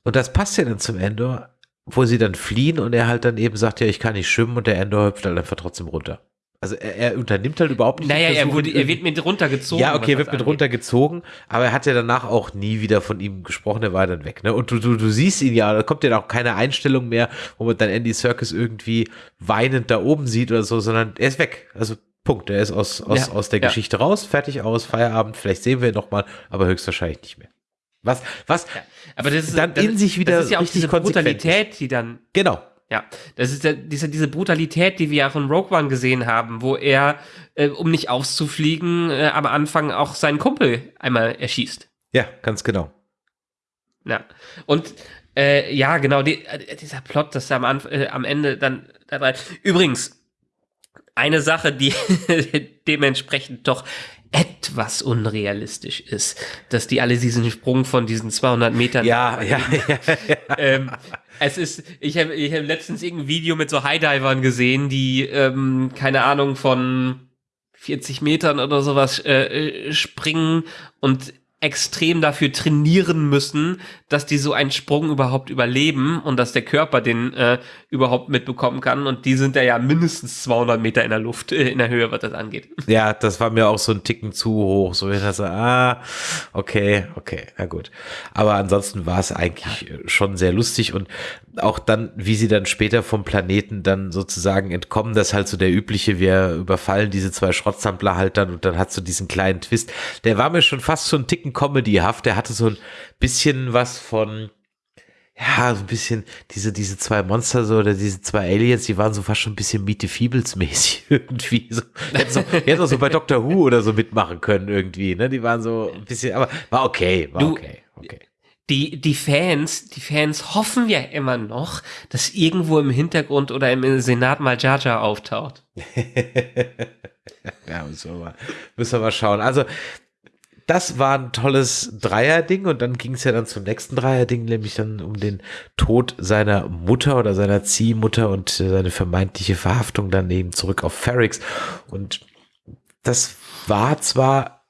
und das passt ja dann zum Ende, wo sie dann fliehen und er halt dann eben sagt, ja, ich kann nicht schwimmen und der Endor hüpft halt einfach trotzdem runter. Also er, er unternimmt halt überhaupt nicht. Naja, er, wurde, er wird mit runtergezogen. Ja, okay, er wird mit angeht. runtergezogen, aber er hat ja danach auch nie wieder von ihm gesprochen, er war dann weg. Ne? Und du, du, du siehst ihn ja, da kommt ja auch keine Einstellung mehr, wo man dann Andy Circus irgendwie weinend da oben sieht oder so, sondern er ist weg. Also Punkt, er ist aus, aus, ja, aus der ja. Geschichte raus, fertig aus, Feierabend, vielleicht sehen wir ihn nochmal, aber höchstwahrscheinlich nicht mehr. Was, was ja, aber das ist, dann das, in sich wieder das ist ja auch diese Brutalität, die dann genau ja, das ist ja diese, diese Brutalität, die wir ja von Rogue One gesehen haben, wo er, äh, um nicht auszufliegen, äh, am Anfang auch seinen Kumpel einmal erschießt. Ja, ganz genau. Ja, und äh, ja, genau, die, äh, dieser Plot, dass er am, Anf äh, am Ende dann dabei. Übrigens, eine Sache, die [laughs] dementsprechend doch etwas unrealistisch ist, dass die alle diesen Sprung von diesen 200 Metern. Ja, ja, ja. [laughs] ja. ähm, es ist, ich habe ich hab letztens irgendein Video mit so Highdivern gesehen, die, ähm, keine Ahnung, von 40 Metern oder sowas äh, äh springen und extrem dafür trainieren müssen, dass die so einen Sprung überhaupt überleben und dass der Körper den äh, überhaupt mitbekommen kann. Und die sind da ja mindestens 200 Meter in der Luft, äh, in der Höhe, was das angeht. Ja, das war mir auch so ein Ticken zu hoch. So, ich dachte, ah, okay, okay, na gut. Aber ansonsten war es eigentlich schon sehr lustig und auch dann, wie sie dann später vom Planeten dann sozusagen entkommen, das halt so der übliche, wir überfallen diese zwei Schrottsampler halt dann und dann hat so diesen kleinen Twist. Der war mir schon fast so ein Ticken comedyhaft. Der hatte so ein bisschen was von, ja, so ein bisschen diese, diese zwei Monster so oder diese zwei Aliens, die waren so fast schon ein bisschen Meet the Feebles mäßig [laughs] irgendwie. So, hätten, so, hätten auch so bei Doctor Who oder so mitmachen können irgendwie, ne? Die waren so ein bisschen, aber war okay, war du, okay, okay. Die, die Fans, die Fans hoffen ja immer noch, dass irgendwo im Hintergrund oder im Senat mal Jar Jar auftaucht. [laughs] ja, müssen wir, mal, müssen wir mal schauen. Also, das war ein tolles Dreierding und dann ging es ja dann zum nächsten Dreierding, nämlich dann um den Tod seiner Mutter oder seiner Ziehmutter und seine vermeintliche Verhaftung dann eben zurück auf Ferrix. Und das war zwar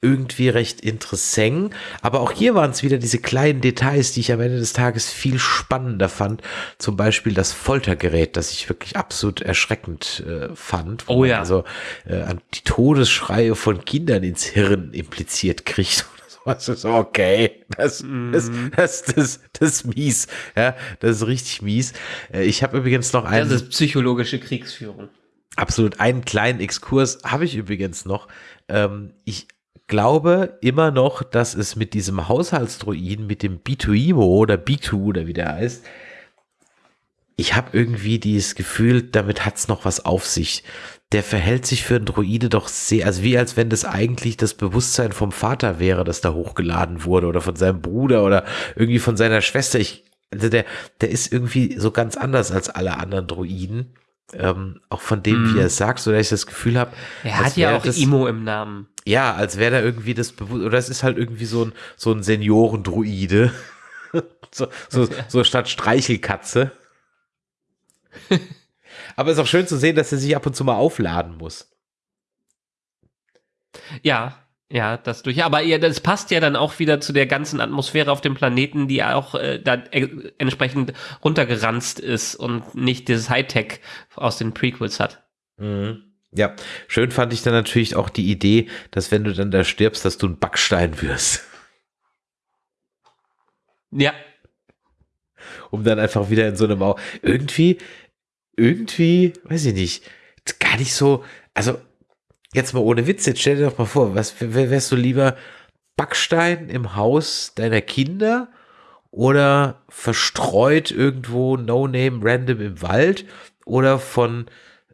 irgendwie recht interessant. Aber auch hier waren es wieder diese kleinen Details, die ich am Ende des Tages viel spannender fand. Zum Beispiel das Foltergerät, das ich wirklich absolut erschreckend äh, fand. Oh ja. Also äh, die Todesschreie von Kindern ins Hirn impliziert kriegt. [laughs] Was ist okay, das, mm. das, das, das, das ist mies. Ja, das ist richtig mies. Äh, ich habe übrigens noch einen. Das ist psychologische Kriegsführung. Absolut. Einen kleinen Exkurs habe ich übrigens noch. Ähm, ich glaube immer noch, dass es mit diesem Haushaltsdruiden, mit dem B2IMO oder B2 oder wie der heißt, ich habe irgendwie dieses Gefühl, damit hat es noch was auf sich. Der verhält sich für einen Druide doch sehr, also wie als wenn das eigentlich das Bewusstsein vom Vater wäre, das da hochgeladen wurde oder von seinem Bruder oder irgendwie von seiner Schwester. Ich, also der, der ist irgendwie so ganz anders als alle anderen Druiden. Ähm, auch von dem, mm. wie er es sagt, so dass ich das Gefühl habe. Er hat ja auch das, Imo im Namen. Ja, als wäre da irgendwie das bewusst, oder es ist halt irgendwie so ein, so ein Seniorendruide. [laughs] so, so, [laughs] so statt Streichelkatze. [laughs] Aber es ist auch schön zu sehen, dass er sich ab und zu mal aufladen muss. Ja, ja, das durch. Aber ja, das passt ja dann auch wieder zu der ganzen Atmosphäre auf dem Planeten, die auch äh, da äh, entsprechend runtergeranzt ist und nicht dieses Hightech aus den Prequels hat. Mhm. Ja, schön fand ich dann natürlich auch die Idee, dass wenn du dann da stirbst, dass du ein Backstein wirst. Ja. Um dann einfach wieder in so einem Mau irgendwie, irgendwie, weiß ich nicht, gar nicht so, also jetzt mal ohne Witz, jetzt stell dir doch mal vor, was wärst du lieber Backstein im Haus deiner Kinder oder verstreut irgendwo no name random im Wald oder von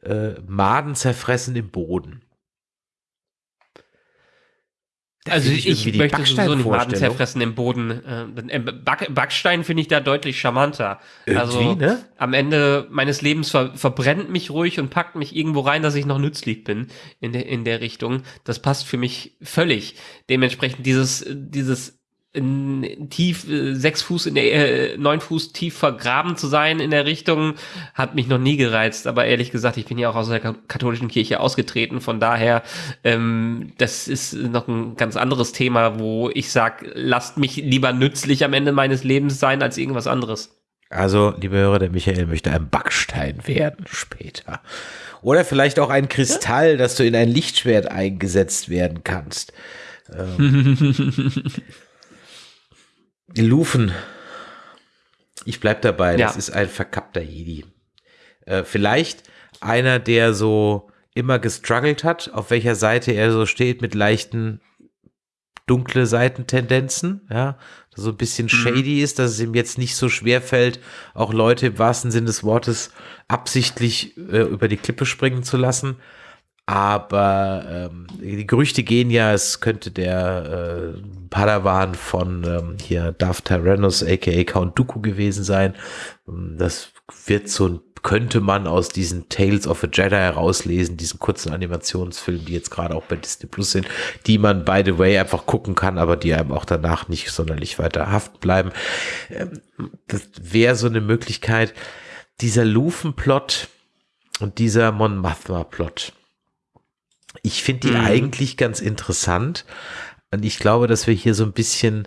äh, Maden zerfressen im Boden. Also ich, ich möchte sowieso nicht Maden zerfressen im Boden. Äh, Back, Backstein finde ich da deutlich charmanter. Irgendwie, also ne? am Ende meines Lebens ver verbrennt mich ruhig und packt mich irgendwo rein, dass ich noch nützlich bin in der, in der Richtung. Das passt für mich völlig. Dementsprechend dieses, dieses in, tief äh, sechs Fuß in der äh, neun Fuß tief vergraben zu sein in der Richtung hat mich noch nie gereizt aber ehrlich gesagt ich bin ja auch aus der katholischen Kirche ausgetreten von daher ähm, das ist noch ein ganz anderes Thema wo ich sag lasst mich lieber nützlich am Ende meines Lebens sein als irgendwas anderes also liebe Hörer der Michael möchte ein Backstein werden später oder vielleicht auch ein Kristall ja? dass du in ein Lichtschwert eingesetzt werden kannst ähm. [laughs] Lufen. Ich bleib dabei, ja. das ist ein verkappter Jedi. Äh, vielleicht einer, der so immer gestruggelt hat, auf welcher Seite er so steht mit leichten dunkle Seitentendenzen, ja, so ein bisschen mhm. shady ist, dass es ihm jetzt nicht so schwer fällt, auch Leute im wahrsten Sinne des Wortes absichtlich äh, über die Klippe springen zu lassen. Aber ähm, die Gerüchte gehen ja, es könnte der äh, Padawan von ähm, hier Darth Tyrannus, aka Count Dooku gewesen sein. Ähm, das wird so ein könnte man aus diesen Tales of a Jedi herauslesen, diesen kurzen Animationsfilmen, die jetzt gerade auch bei Disney Plus sind, die man by the way einfach gucken kann, aber die einem auch danach nicht sonderlich weiter haften bleiben. Ähm, das wäre so eine Möglichkeit. Dieser Lufen-Plot und dieser Mon Mothma-Plot ich finde die mhm. eigentlich ganz interessant. Und ich glaube, dass wir hier so ein bisschen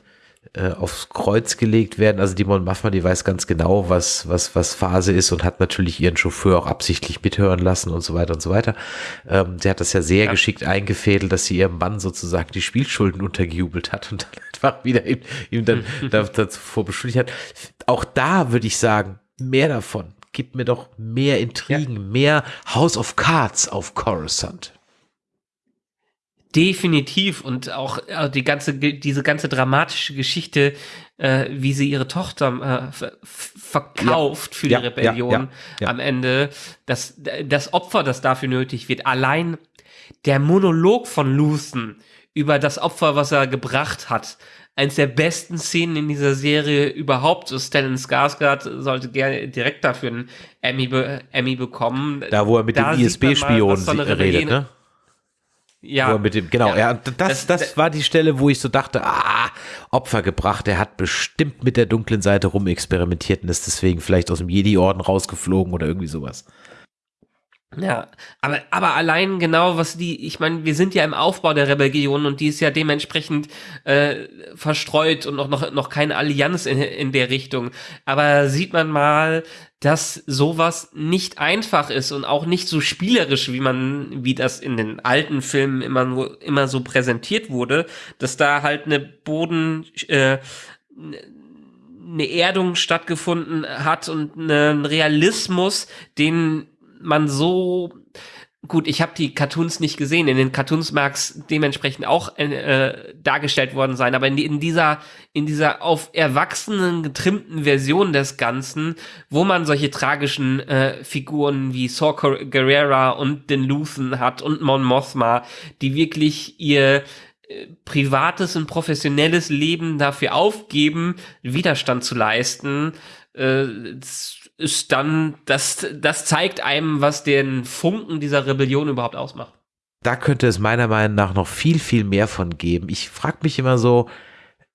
äh, aufs Kreuz gelegt werden. Also die Mon Mothma, die weiß ganz genau, was, was, was Phase ist und hat natürlich ihren Chauffeur auch absichtlich mithören lassen und so weiter und so weiter. Ähm, sie hat das ja sehr ja. geschickt eingefädelt, dass sie ihrem Mann sozusagen die Spielschulden untergejubelt hat und dann [laughs] einfach wieder ihm, ihm dann [laughs] davor beschuldigt hat. Auch da würde ich sagen, mehr davon. Gib mir doch mehr Intrigen, ja. mehr House of Cards auf Coruscant. Definitiv und auch äh, die ganze diese ganze dramatische Geschichte, äh, wie sie ihre Tochter äh, verkauft ja, für die ja, Rebellion ja, am Ende, das das Opfer, das dafür nötig wird. Allein der Monolog von Luthen über das Opfer, was er gebracht hat, eins der besten Szenen in dieser Serie überhaupt. So Stellan Skarsgård sollte gerne direkt dafür einen Emmy, Emmy bekommen. Da, wo er mit da dem ISB-Spion redet, ne? Ja. mit dem, genau, ja. ja das, das, das, war die Stelle, wo ich so dachte, ah, Opfer gebracht, er hat bestimmt mit der dunklen Seite rumexperimentiert und ist deswegen vielleicht aus dem Jedi-Orden rausgeflogen oder irgendwie sowas. Ja, aber, aber allein genau, was die, ich meine, wir sind ja im Aufbau der Rebellion und die ist ja dementsprechend äh, verstreut und noch, noch, noch keine Allianz in, in der Richtung. Aber sieht man mal, dass sowas nicht einfach ist und auch nicht so spielerisch, wie man, wie das in den alten Filmen immer immer so präsentiert wurde, dass da halt eine Boden, äh, eine Erdung stattgefunden hat und einen Realismus, den man so gut, ich habe die Cartoons nicht gesehen. In den Cartoons mag es dementsprechend auch äh, dargestellt worden sein, aber in, in, dieser in dieser auf Erwachsenen getrimmten Version des Ganzen, wo man solche tragischen äh, Figuren wie Saw Gerrera und den Luthen hat und Mon Mothma, die wirklich ihr äh, privates und professionelles Leben dafür aufgeben, Widerstand zu leisten. Äh, ist dann, das, das zeigt einem, was den Funken dieser Rebellion überhaupt ausmacht. Da könnte es meiner Meinung nach noch viel, viel mehr von geben. Ich frage mich immer so,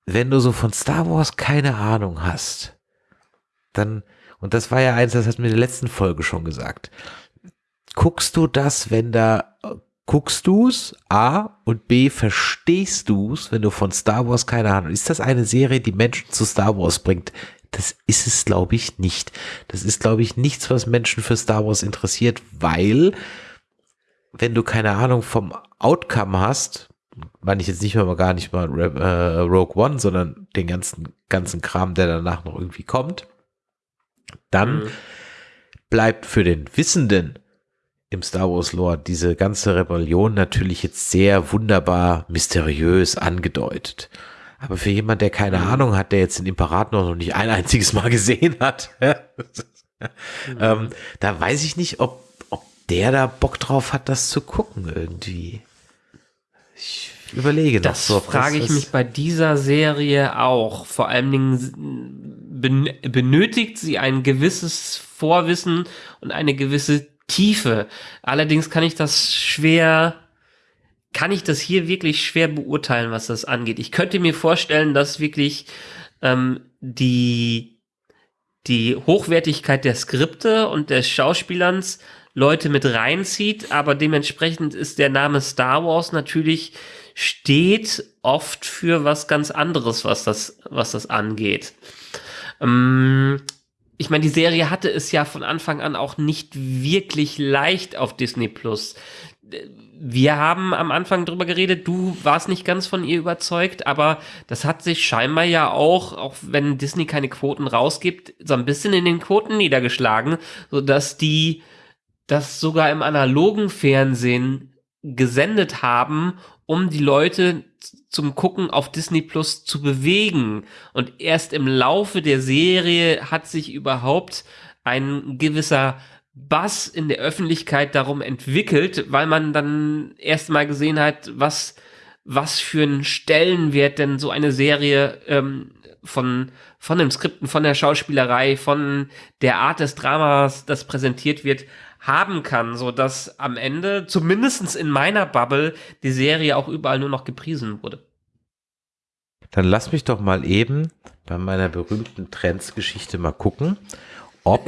wenn du so von Star Wars keine Ahnung hast, dann, und das war ja eins, das hat mir in der letzten Folge schon gesagt, guckst du das, wenn da, guckst du's, A, und B, verstehst du's, wenn du von Star Wars keine Ahnung, ist das eine Serie, die Menschen zu Star Wars bringt? Das ist es, glaube ich, nicht. Das ist, glaube ich, nichts, was Menschen für Star Wars interessiert, weil, wenn du keine Ahnung vom Outcome hast, meine ich jetzt nicht mal gar nicht mal äh, Rogue One, sondern den ganzen, ganzen Kram, der danach noch irgendwie kommt, dann mhm. bleibt für den Wissenden im Star Wars Lore diese ganze Rebellion natürlich jetzt sehr wunderbar mysteriös angedeutet. Aber für jemand, der keine mhm. Ahnung hat, der jetzt den Imperator noch nicht ein einziges Mal gesehen hat, [laughs] mhm. ähm, da weiß ich nicht, ob, ob der da Bock drauf hat, das zu gucken irgendwie. Ich überlege das. Das frage ich mich bei dieser Serie auch. Vor allen Dingen benötigt sie ein gewisses Vorwissen und eine gewisse Tiefe. Allerdings kann ich das schwer, kann ich das hier wirklich schwer beurteilen, was das angeht. Ich könnte mir vorstellen, dass wirklich ähm, die, die Hochwertigkeit der Skripte und des Schauspielerns Leute mit reinzieht, aber dementsprechend ist der Name Star Wars natürlich steht oft für was ganz anderes, was das, was das angeht. Ähm, ich meine, die Serie hatte es ja von Anfang an auch nicht wirklich leicht auf Disney Plus. Wir haben am Anfang drüber geredet, du warst nicht ganz von ihr überzeugt, aber das hat sich scheinbar ja auch, auch wenn Disney keine Quoten rausgibt, so ein bisschen in den Quoten niedergeschlagen, sodass die das sogar im analogen Fernsehen gesendet haben um die Leute zum Gucken auf Disney Plus zu bewegen. Und erst im Laufe der Serie hat sich überhaupt ein gewisser Bass in der Öffentlichkeit darum entwickelt, weil man dann erst mal gesehen hat, was, was für einen Stellenwert denn so eine Serie ähm, von, von den Skripten, von der Schauspielerei, von der Art des Dramas, das präsentiert wird, haben kann, so dass am Ende, zumindestens in meiner Bubble, die Serie auch überall nur noch gepriesen wurde. Dann lass mich doch mal eben bei meiner berühmten Trends-Geschichte mal gucken, ob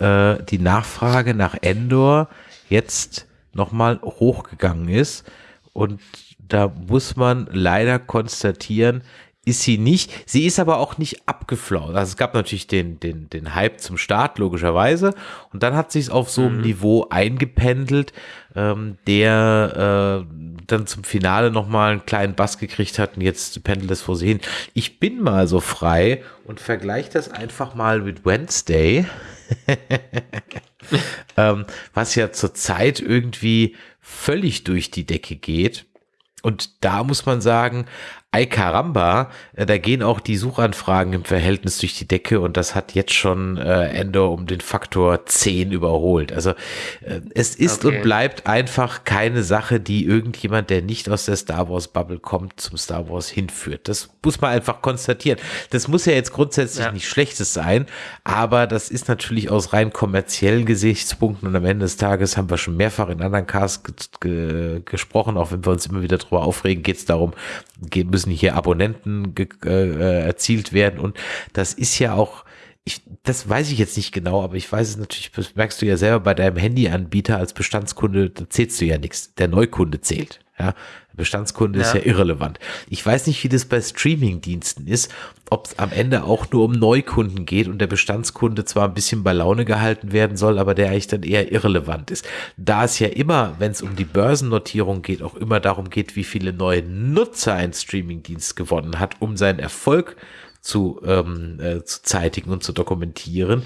äh, die Nachfrage nach Endor jetzt nochmal hochgegangen ist. Und da muss man leider konstatieren, ist sie nicht. Sie ist aber auch nicht abgeflaut. Also es gab natürlich den, den, den Hype zum Start, logischerweise. Und dann hat sich es auf so einem mhm. Niveau eingependelt, ähm, der äh, dann zum Finale nochmal einen kleinen Bass gekriegt hat und jetzt pendelt es vor sich hin. Ich bin mal so frei und vergleiche das einfach mal mit Wednesday. [laughs] ähm, was ja zurzeit irgendwie völlig durch die Decke geht. Und da muss man sagen, Ay caramba, äh, da gehen auch die Suchanfragen im Verhältnis durch die Decke und das hat jetzt schon äh, Endor um den Faktor 10 überholt. Also äh, es ist okay. und bleibt einfach keine Sache, die irgendjemand, der nicht aus der Star Wars Bubble kommt, zum Star Wars hinführt. Das muss man einfach konstatieren. Das muss ja jetzt grundsätzlich ja. nicht Schlechtes sein, aber das ist natürlich aus rein kommerziellen Gesichtspunkten und am Ende des Tages haben wir schon mehrfach in anderen Casts gesprochen, auch wenn wir uns immer wieder darüber aufregen, geht es darum, geht, müssen hier Abonnenten äh, erzielt werden und das ist ja auch ich, das weiß ich jetzt nicht genau, aber ich weiß es natürlich, das merkst du ja selber bei deinem Handyanbieter als Bestandskunde, da zählst du ja nichts. Der Neukunde zählt. Ja, Bestandskunde ja. ist ja irrelevant. Ich weiß nicht, wie das bei Streamingdiensten ist, ob es am Ende auch nur um Neukunden geht und der Bestandskunde zwar ein bisschen bei Laune gehalten werden soll, aber der eigentlich dann eher irrelevant ist. Da es ja immer, wenn es um die Börsennotierung geht, auch immer darum geht, wie viele neue Nutzer ein Streamingdienst gewonnen hat, um seinen Erfolg zu, ähm, äh, zu zeitigen und zu dokumentieren,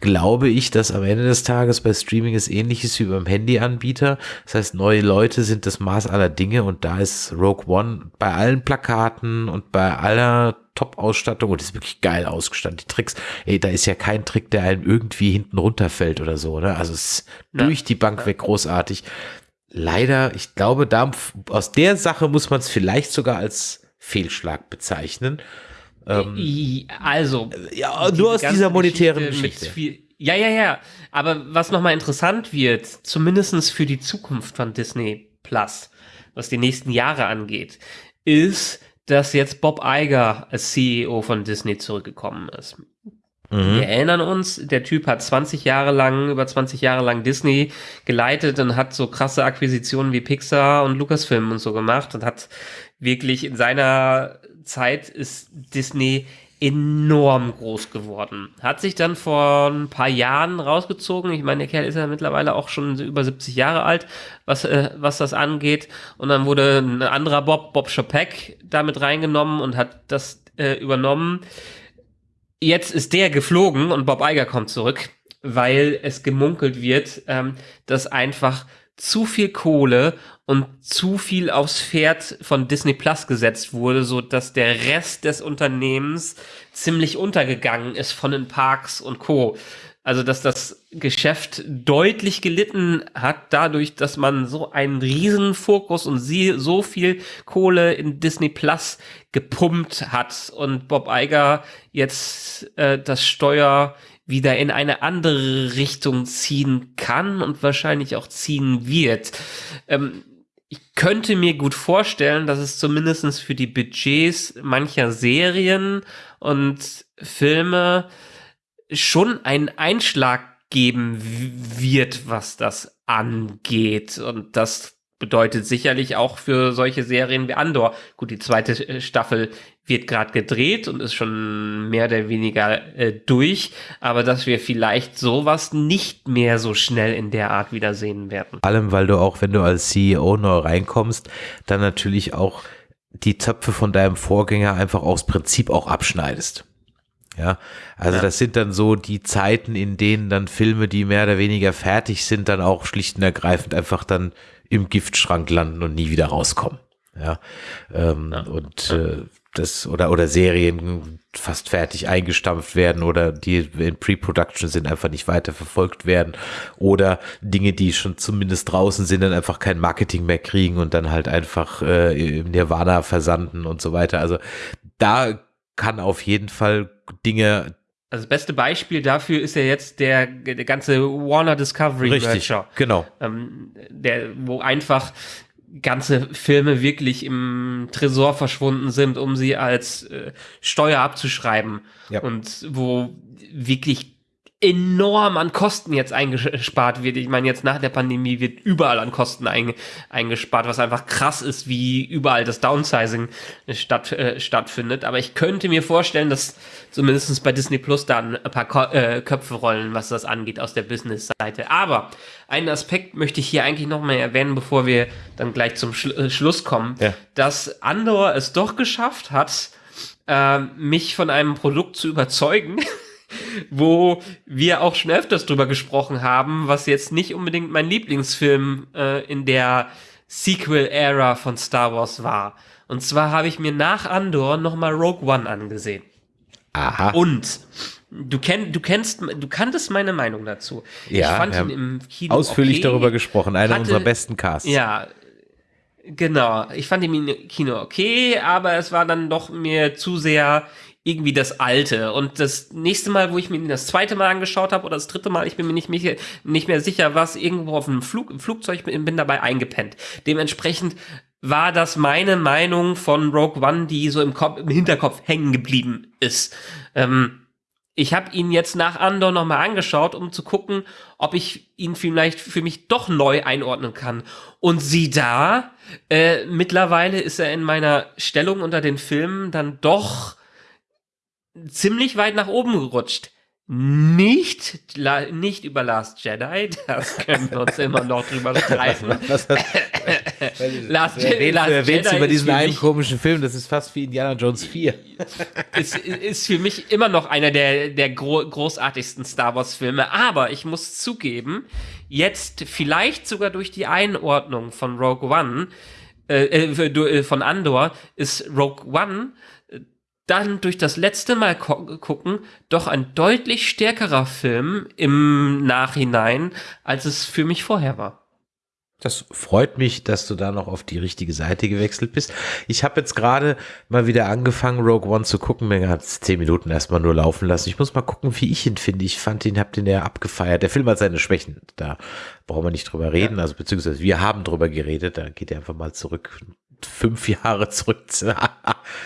glaube ich, dass am Ende des Tages bei Streaming es ähnlich ist wie beim Handyanbieter. Das heißt, neue Leute sind das Maß aller Dinge und da ist Rogue One bei allen Plakaten und bei aller Top-Ausstattung und ist wirklich geil ausgestattet. Die Tricks, ey, da ist ja kein Trick, der einem irgendwie hinten runterfällt oder so, ne? Also es ist ja. durch die Bank weg großartig. Leider, ich glaube, da, aus der Sache muss man es vielleicht sogar als Fehlschlag bezeichnen. Ähm, also. Ja, nur aus dieser monetären Geschichte. Viel, ja, ja, ja. Aber was nochmal interessant wird, zumindestens für die Zukunft von Disney Plus, was die nächsten Jahre angeht, ist, dass jetzt Bob Iger als CEO von Disney zurückgekommen ist. Mhm. Wir erinnern uns, der Typ hat 20 Jahre lang, über 20 Jahre lang Disney geleitet und hat so krasse Akquisitionen wie Pixar und Lucasfilm und so gemacht und hat wirklich in seiner Zeit ist Disney enorm groß geworden. Hat sich dann vor ein paar Jahren rausgezogen. Ich meine, der Kerl ist ja mittlerweile auch schon über 70 Jahre alt, was, äh, was das angeht. Und dann wurde ein anderer Bob, Bob Chapek, damit reingenommen und hat das äh, übernommen. Jetzt ist der geflogen und Bob Iger kommt zurück, weil es gemunkelt wird, ähm, dass einfach zu viel Kohle und zu viel aufs Pferd von Disney Plus gesetzt wurde, so dass der Rest des Unternehmens ziemlich untergegangen ist von den Parks und Co. Also, dass das Geschäft deutlich gelitten hat dadurch, dass man so einen riesen Fokus und sie so viel Kohle in Disney Plus gepumpt hat und Bob Iger jetzt äh, das Steuer wieder in eine andere Richtung ziehen kann und wahrscheinlich auch ziehen wird. Ähm, ich könnte mir gut vorstellen, dass es zumindestens für die Budgets mancher Serien und Filme schon einen Einschlag geben wird, was das angeht. Und das bedeutet sicherlich auch für solche Serien wie Andor. Gut, die zweite äh, Staffel wird gerade gedreht und ist schon mehr oder weniger äh, durch, aber dass wir vielleicht sowas nicht mehr so schnell in der Art wiedersehen werden. Vor allem, weil du auch, wenn du als CEO neu reinkommst, dann natürlich auch die Zöpfe von deinem Vorgänger einfach aus Prinzip auch abschneidest. Ja, also ja. das sind dann so die Zeiten, in denen dann Filme, die mehr oder weniger fertig sind, dann auch schlicht und ergreifend einfach dann im Giftschrank landen und nie wieder rauskommen. Ja, ähm, ja. und äh, das oder oder Serien fast fertig eingestampft werden oder die in Pre-Production sind einfach nicht weiter verfolgt werden oder Dinge, die schon zumindest draußen sind, dann einfach kein Marketing mehr kriegen und dann halt einfach äh, im Nirvana versanden und so weiter. Also da kann auf jeden Fall Dinge. Also das beste Beispiel dafür ist ja jetzt der, der ganze Warner Discovery Richtig, Merger, genau. Ähm, der, wo einfach ganze Filme wirklich im Tresor verschwunden sind, um sie als äh, Steuer abzuschreiben. Ja. Und wo wirklich enorm an Kosten jetzt eingespart wird. Ich meine, jetzt nach der Pandemie wird überall an Kosten ein, eingespart, was einfach krass ist, wie überall das Downsizing statt, äh, stattfindet. Aber ich könnte mir vorstellen, dass zumindest bei Disney Plus da ein paar Ko äh, Köpfe rollen, was das angeht aus der Business-Seite. Aber einen Aspekt möchte ich hier eigentlich noch mal erwähnen, bevor wir dann gleich zum Schlu äh, Schluss kommen, ja. dass Andor es doch geschafft hat, äh, mich von einem Produkt zu überzeugen, [laughs] wo wir auch schon öfters drüber gesprochen haben, was jetzt nicht unbedingt mein Lieblingsfilm äh, in der Sequel-Ära von Star Wars war. Und zwar habe ich mir nach Andor nochmal Rogue One angesehen. Aha. Und du, kenn, du kennst, du kanntest meine Meinung dazu. Ja, ich fand ihn im Kino ausführlich okay, darüber gesprochen, einer hatte, unserer besten Casts. Ja, genau. Ich fand ihn im Kino okay, aber es war dann doch mir zu sehr irgendwie das alte. Und das nächste Mal, wo ich mir das zweite Mal angeschaut habe oder das dritte Mal, ich bin mir nicht mehr, nicht mehr sicher, was irgendwo auf einem Flug, Flugzeug bin, bin dabei eingepennt. Dementsprechend war das meine Meinung von Rogue One, die so im, Kopf, im Hinterkopf hängen geblieben ist. Ähm, ich habe ihn jetzt nach Andor nochmal angeschaut, um zu gucken, ob ich ihn vielleicht für mich doch neu einordnen kann. Und sieh da, äh, mittlerweile ist er in meiner Stellung unter den Filmen dann doch ziemlich weit nach oben gerutscht. Nicht, nicht über Last Jedi, das können wir uns immer noch drüber [laughs] streiten. Last, Jedi, Last erwähnst Jedi über diesen einen komischen Film, das ist fast wie Indiana Jones 4. [laughs] Ist, ist für mich immer noch einer der, der gro großartigsten Star Wars Filme, aber ich muss zugeben, jetzt vielleicht sogar durch die Einordnung von Rogue One, äh, äh, äh von Andor, ist Rogue One dann durch das letzte Mal gucken doch ein deutlich stärkerer Film im Nachhinein, als es für mich vorher war. Das freut mich, dass du da noch auf die richtige Seite gewechselt bist. Ich habe jetzt gerade mal wieder angefangen, Rogue One zu gucken. Mir hat es zehn Minuten erstmal nur laufen lassen. Ich muss mal gucken, wie ich ihn finde. Ich fand ihn, hab den ja abgefeiert. Der Film hat seine Schwächen. Da brauchen wir nicht drüber reden. Ja. Also beziehungsweise wir haben drüber geredet. Da geht er einfach mal zurück fünf [laughs] Jahre zurück [laughs]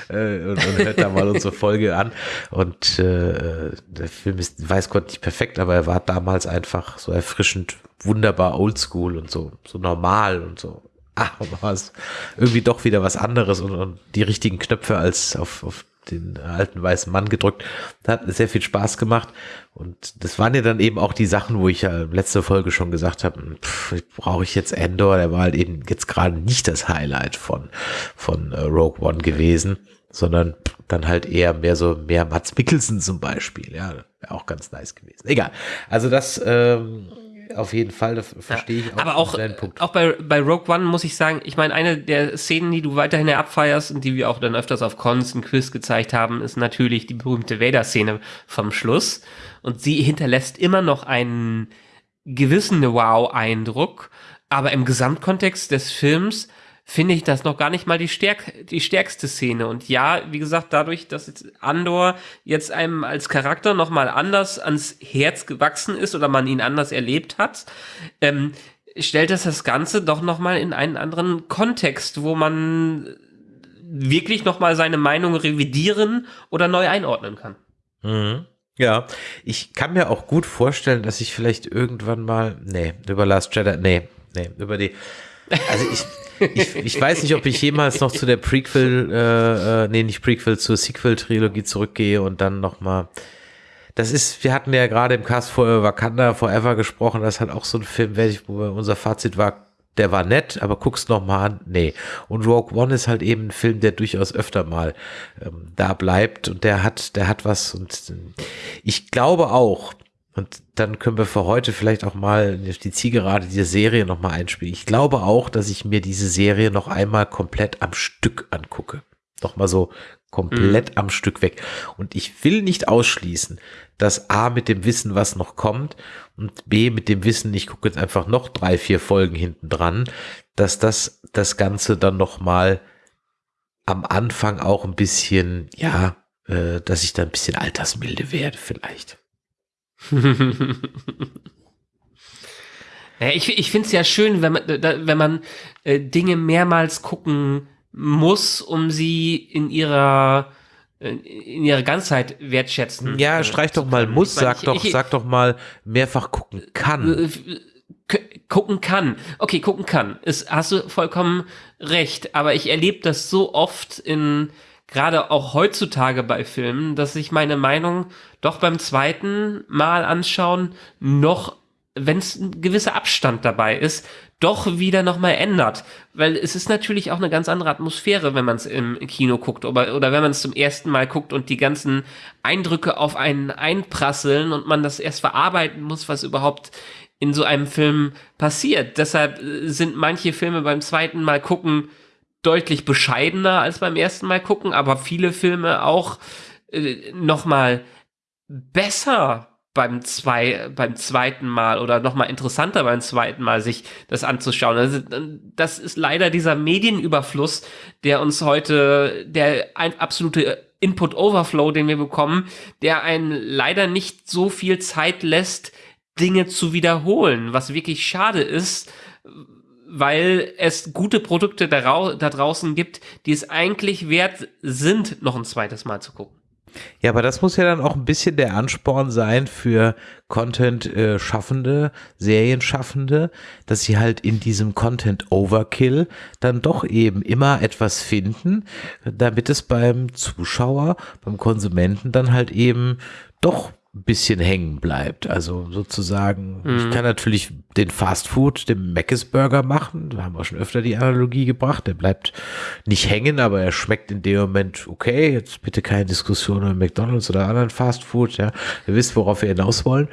äh, und, und hört da mal unsere Folge an. Und äh, der Film ist, weiß Gott, nicht perfekt, aber er war damals einfach so erfrischend, wunderbar oldschool und so, so normal und so. Ah, [laughs] war es irgendwie doch wieder was anderes und, und die richtigen Knöpfe als auf, auf den alten weißen Mann gedrückt. Das hat sehr viel Spaß gemacht. Und das waren ja dann eben auch die Sachen, wo ich ja letzte Folge schon gesagt habe, hm, brauche ich jetzt Endor? Der war halt eben jetzt gerade nicht das Highlight von, von uh, Rogue One gewesen, sondern dann halt eher mehr so, mehr Mats Mikkelsen zum Beispiel. Ja, wäre auch ganz nice gewesen. Egal. Also das, ähm, auf jeden Fall, das verstehe ich auch. Aber auch, auch bei, bei Rogue One muss ich sagen, ich meine, eine der Szenen, die du weiterhin abfeierst und die wir auch dann öfters auf Cons und Quiz gezeigt haben, ist natürlich die berühmte Vader-Szene vom Schluss. Und sie hinterlässt immer noch einen gewissen Wow-Eindruck, aber im Gesamtkontext des Films finde ich das noch gar nicht mal die, stärk die stärkste Szene. Und ja, wie gesagt, dadurch, dass jetzt Andor jetzt einem als Charakter noch mal anders ans Herz gewachsen ist oder man ihn anders erlebt hat, ähm, stellt das das Ganze doch noch mal in einen anderen Kontext, wo man wirklich noch mal seine Meinung revidieren oder neu einordnen kann. Mhm. Ja, ich kann mir auch gut vorstellen, dass ich vielleicht irgendwann mal, nee, über Last Jedi, nee, nee, über die, also ich, ich, ich weiß nicht, ob ich jemals noch zu der Prequel, äh, äh, nee, nicht Prequel, zur Sequel-Trilogie zurückgehe und dann nochmal. Das ist, wir hatten ja gerade im Cast vor Wakanda Forever gesprochen, das hat auch so ein Film, wo unser Fazit war, der war nett, aber guck's noch mal an. Nee. Und Rogue One ist halt eben ein Film, der durchaus öfter mal ähm, da bleibt und der hat, der hat was und ich glaube auch, und dann können wir für heute vielleicht auch mal die Zielgerade dieser Serie nochmal einspielen. Ich glaube auch, dass ich mir diese Serie noch einmal komplett am Stück angucke. Nochmal so komplett mhm. am Stück weg. Und ich will nicht ausschließen, dass A mit dem Wissen, was noch kommt, und B mit dem Wissen, ich gucke jetzt einfach noch drei, vier Folgen hinten dran, dass das das Ganze dann nochmal am Anfang auch ein bisschen, ja, äh, dass ich da ein bisschen altersmilde werde vielleicht. [laughs] ja, ich ich finde es ja schön, wenn man, da, wenn man äh, Dinge mehrmals gucken muss, um sie in ihrer äh, in ihrer Ganzheit wertschätzen. Ja, äh, streich doch mal muss, ich sag ich, doch, ich, sag doch mal mehrfach gucken kann. Äh, gucken kann. Okay, gucken kann. Ist, hast du vollkommen recht, aber ich erlebe das so oft in gerade auch heutzutage bei Filmen, dass ich meine Meinung doch beim zweiten Mal anschauen noch, wenn es ein gewisser Abstand dabei ist, doch wieder nochmal ändert. Weil es ist natürlich auch eine ganz andere Atmosphäre, wenn man es im Kino guckt oder, oder wenn man es zum ersten Mal guckt und die ganzen Eindrücke auf einen einprasseln und man das erst verarbeiten muss, was überhaupt in so einem Film passiert. Deshalb äh, sind manche Filme beim zweiten Mal gucken deutlich bescheidener als beim ersten Mal gucken, aber viele Filme auch äh, noch mal besser beim zwei beim zweiten Mal oder noch mal interessanter beim zweiten Mal sich das anzuschauen. Also, das ist leider dieser Medienüberfluss, der uns heute der ein absolute Input Overflow, den wir bekommen, der einen leider nicht so viel Zeit lässt, Dinge zu wiederholen, was wirklich schade ist, weil es gute Produkte da, da draußen gibt, die es eigentlich wert sind, noch ein zweites Mal zu gucken. Ja, aber das muss ja dann auch ein bisschen der Ansporn sein für Content-Schaffende, äh, Serienschaffende, dass sie halt in diesem Content-Overkill dann doch eben immer etwas finden, damit es beim Zuschauer, beim Konsumenten dann halt eben doch bisschen hängen bleibt. Also sozusagen, mhm. ich kann natürlich den Fast Food, den Mc's Burger machen. Da haben wir schon öfter die Analogie gebracht. Der bleibt nicht hängen, aber er schmeckt in dem Moment okay. Jetzt bitte keine Diskussion über McDonalds oder anderen Fast Food. Ja, ihr wisst, worauf wir hinaus wollen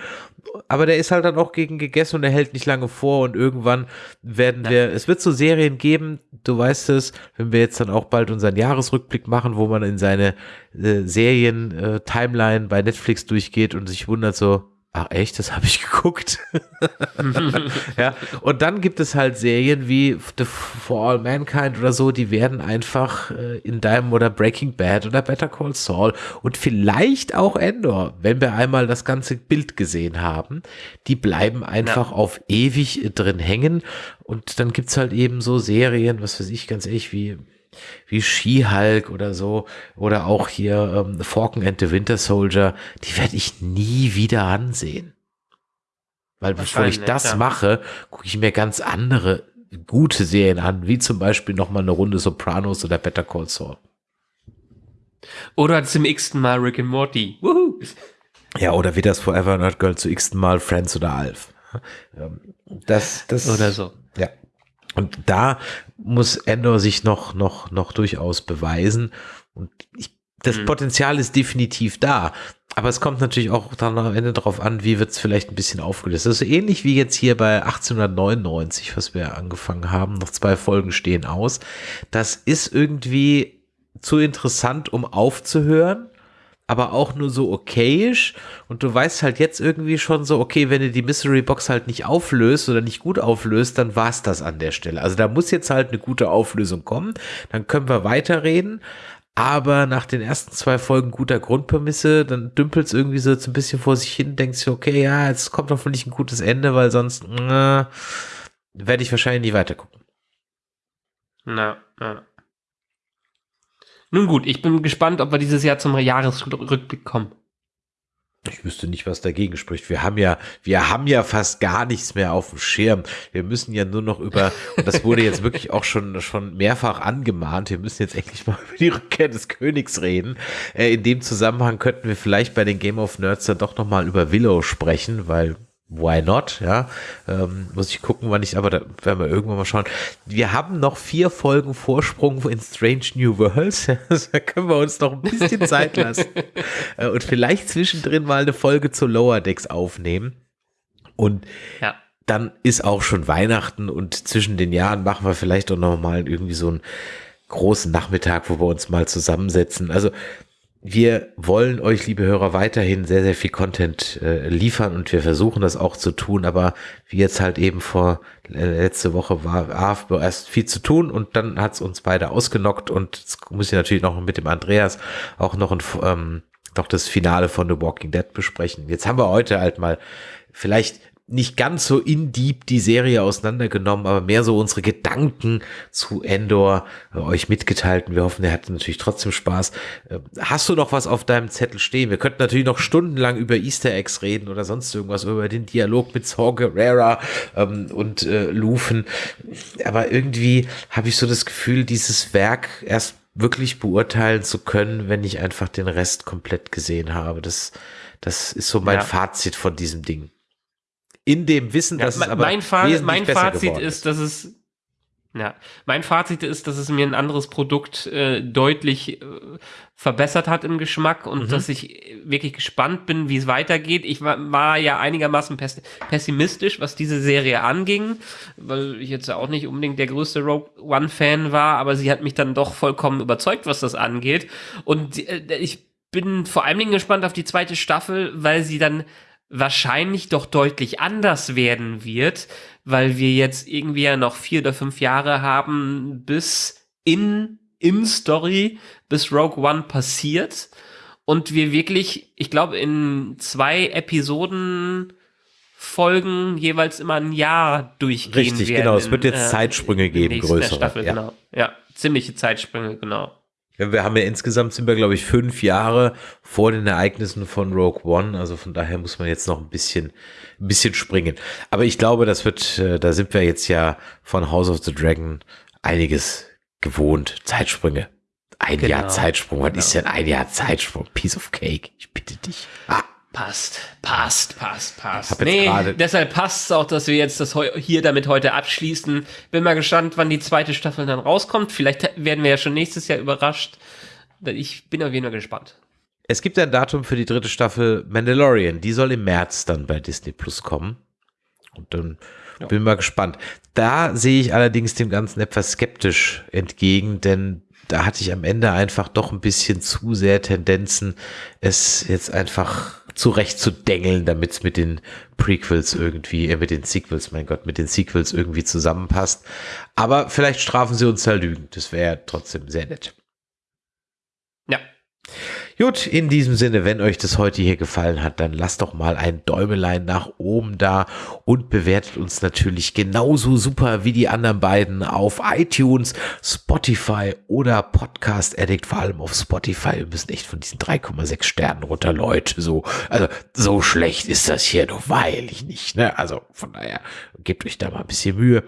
aber der ist halt dann auch gegen gegessen und er hält nicht lange vor und irgendwann werden Nein. wir, es wird so Serien geben, du weißt es, wenn wir jetzt dann auch bald unseren Jahresrückblick machen, wo man in seine äh, Serien-Timeline äh, bei Netflix durchgeht und sich wundert so, Ach echt, das [laughs] habe ich geguckt. [laughs] ja, und dann gibt es halt Serien wie The For All Mankind oder so, die werden einfach äh, in deinem oder Breaking Bad oder Better Call Saul und vielleicht auch Endor, wenn wir einmal das ganze Bild gesehen haben, die bleiben einfach ja. auf ewig drin hängen und dann gibt's halt eben so Serien, was weiß ich, ganz ehrlich, wie wie She-Hulk oder so, oder auch hier ähm, Falcon and the Winter Soldier, die werde ich nie wieder ansehen. Weil bevor ich das ja. mache, gucke ich mir ganz andere gute Serien an, wie zum Beispiel nochmal eine Runde Sopranos oder Better Call Saul. Oder zum x-ten Mal Rick and Morty. Woohoo. Ja, oder wie das Forever Not Girl zu x-ten Mal Friends oder Alf. Das, das, oder so. Ja. Und da muss Endor sich noch, noch, noch durchaus beweisen. Und ich, das mhm. Potenzial ist definitiv da. Aber es kommt natürlich auch dann am Ende darauf an, wie wird es vielleicht ein bisschen aufgelöst. Das ist ähnlich wie jetzt hier bei 1899, was wir angefangen haben. Noch zwei Folgen stehen aus. Das ist irgendwie zu interessant, um aufzuhören aber auch nur so okayisch und du weißt halt jetzt irgendwie schon so, okay, wenn du die Mystery Box halt nicht auflöst oder nicht gut auflöst, dann war's das an der Stelle. Also da muss jetzt halt eine gute Auflösung kommen, dann können wir weiterreden, aber nach den ersten zwei Folgen guter Grundprämisse, dann dümpelt es irgendwie so ein bisschen vor sich hin, denkst du, okay, ja, jetzt kommt hoffentlich ein gutes Ende, weil sonst äh, werde ich wahrscheinlich nie weitergucken. Na, na. Nun gut, ich bin gespannt, ob wir dieses Jahr zum Jahresrückblick kommen. Ich wüsste nicht, was dagegen spricht. Wir haben ja, wir haben ja fast gar nichts mehr auf dem Schirm. Wir müssen ja nur noch über, und das wurde jetzt wirklich auch schon, schon mehrfach angemahnt, wir müssen jetzt endlich mal über die Rückkehr des Königs reden. Äh, in dem Zusammenhang könnten wir vielleicht bei den Game of Nerds dann doch nochmal über Willow sprechen, weil why not, ja, ähm, muss ich gucken, wann ich, aber da werden wir irgendwann mal schauen. Wir haben noch vier Folgen Vorsprung in Strange New Worlds, [laughs] da können wir uns noch ein bisschen [laughs] Zeit lassen. Äh, und vielleicht zwischendrin mal eine Folge zu Lower Decks aufnehmen. Und ja. dann ist auch schon Weihnachten und zwischen den Jahren machen wir vielleicht auch noch mal irgendwie so einen großen Nachmittag, wo wir uns mal zusammensetzen, also wir wollen euch, liebe Hörer, weiterhin sehr, sehr viel Content äh, liefern und wir versuchen das auch zu tun, aber wie jetzt halt eben vor äh, letzte Woche war AFB erst viel zu tun und dann hat's uns beide ausgenockt und jetzt muss ich natürlich noch mit dem Andreas auch noch ein, ähm, noch das Finale von The Walking Dead besprechen. Jetzt haben wir heute halt mal vielleicht nicht ganz so in deep die Serie auseinandergenommen, aber mehr so unsere Gedanken zu Endor äh, euch mitgeteilt. Und wir hoffen, ihr hattet natürlich trotzdem Spaß. Äh, hast du noch was auf deinem Zettel stehen? Wir könnten natürlich noch stundenlang über Easter Eggs reden oder sonst irgendwas, über den Dialog mit Saw Gerrera ähm, und äh, Lufen. Aber irgendwie habe ich so das Gefühl, dieses Werk erst wirklich beurteilen zu können, wenn ich einfach den Rest komplett gesehen habe. Das, das ist so mein ja. Fazit von diesem Ding in dem Wissen, dass ja, es aber mein, Fa mein Fazit ist, dass es ja, mein Fazit ist, dass es mir ein anderes Produkt äh, deutlich äh, verbessert hat im Geschmack und mhm. dass ich wirklich gespannt bin, wie es weitergeht. Ich war, war ja einigermaßen pessimistisch, was diese Serie anging, weil ich jetzt auch nicht unbedingt der größte Rogue One-Fan war, aber sie hat mich dann doch vollkommen überzeugt, was das angeht. Und äh, ich bin vor allen Dingen gespannt auf die zweite Staffel, weil sie dann wahrscheinlich doch deutlich anders werden wird, weil wir jetzt irgendwie ja noch vier oder fünf Jahre haben, bis in, in Story, bis Rogue One passiert und wir wirklich, ich glaube, in zwei Episoden Folgen jeweils immer ein Jahr durchgehen Richtig, werden. genau. Es wird jetzt in, äh, Zeitsprünge geben, größere. Staffel, ja. Genau. ja, ziemliche Zeitsprünge, genau. Wir haben ja insgesamt sind wir, glaube ich, fünf Jahre vor den Ereignissen von Rogue One. Also von daher muss man jetzt noch ein bisschen, ein bisschen springen. Aber ich glaube, das wird, äh, da sind wir jetzt ja von House of the Dragon einiges gewohnt. Zeitsprünge. Ein genau. Jahr Zeitsprung. Was genau. ist denn ein Jahr Zeitsprung? Piece of Cake. Ich bitte dich. Ah. Passt, passt, passt, passt. Nee, deshalb passt es auch, dass wir jetzt das hier damit heute abschließen. Bin mal gespannt, wann die zweite Staffel dann rauskommt. Vielleicht werden wir ja schon nächstes Jahr überrascht. Ich bin auf jeden Fall gespannt. Es gibt ein Datum für die dritte Staffel Mandalorian. Die soll im März dann bei Disney Plus kommen. Und dann ja. bin mal gespannt. Da sehe ich allerdings dem Ganzen etwas skeptisch entgegen, denn da hatte ich am Ende einfach doch ein bisschen zu sehr Tendenzen, es jetzt einfach zurecht zu dengeln, damit es mit den Prequels irgendwie, äh, mit den Sequels, mein Gott, mit den Sequels irgendwie zusammenpasst. Aber vielleicht strafen sie uns da Lügen. Das wäre trotzdem sehr nett. Gut, in diesem Sinne, wenn euch das heute hier gefallen hat, dann lasst doch mal ein Däumelein nach oben da und bewertet uns natürlich genauso super wie die anderen beiden auf iTunes, Spotify oder Podcast Addict, vor allem auf Spotify. Wir müssen echt von diesen 3,6 Sternen runter, Leute. So, also so schlecht ist das hier doch weilig nicht, ne? Also von daher gebt euch da mal ein bisschen Mühe.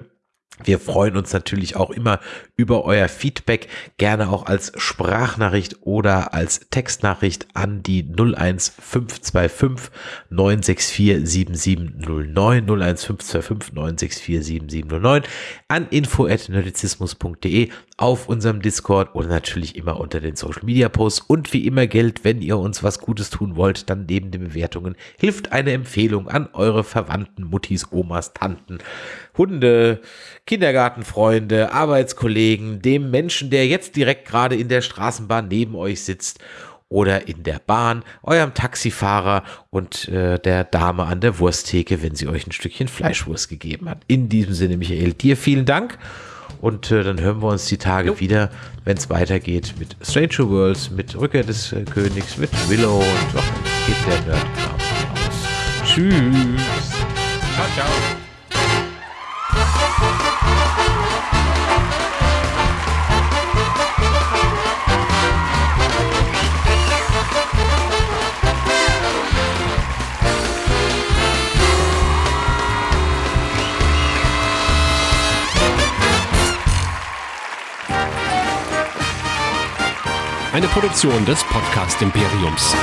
Wir freuen uns natürlich auch immer über euer Feedback, gerne auch als Sprachnachricht oder als Textnachricht an die 01525 964 7709 01525 964 7709 an info@nerdizismus.de auf unserem Discord oder natürlich immer unter den Social Media Posts. Und wie immer gilt, wenn ihr uns was Gutes tun wollt, dann neben den Bewertungen hilft eine Empfehlung an eure Verwandten, Muttis, Omas, Tanten, Hunde, Kindergartenfreunde, Arbeitskollegen, dem Menschen, der jetzt direkt gerade in der Straßenbahn neben euch sitzt oder in der Bahn, eurem Taxifahrer und äh, der Dame an der Wursttheke, wenn sie euch ein Stückchen Fleischwurst gegeben hat. In diesem Sinne, Michael, dir vielen Dank. Und äh, dann hören wir uns die Tage jo. wieder, wenn es weitergeht mit Stranger Worlds, mit Rückkehr des äh, Königs, mit Willow und auch geht der Nerdkram aus. Tschüss. Ciao, ciao. Eine Produktion des Podcast Imperiums.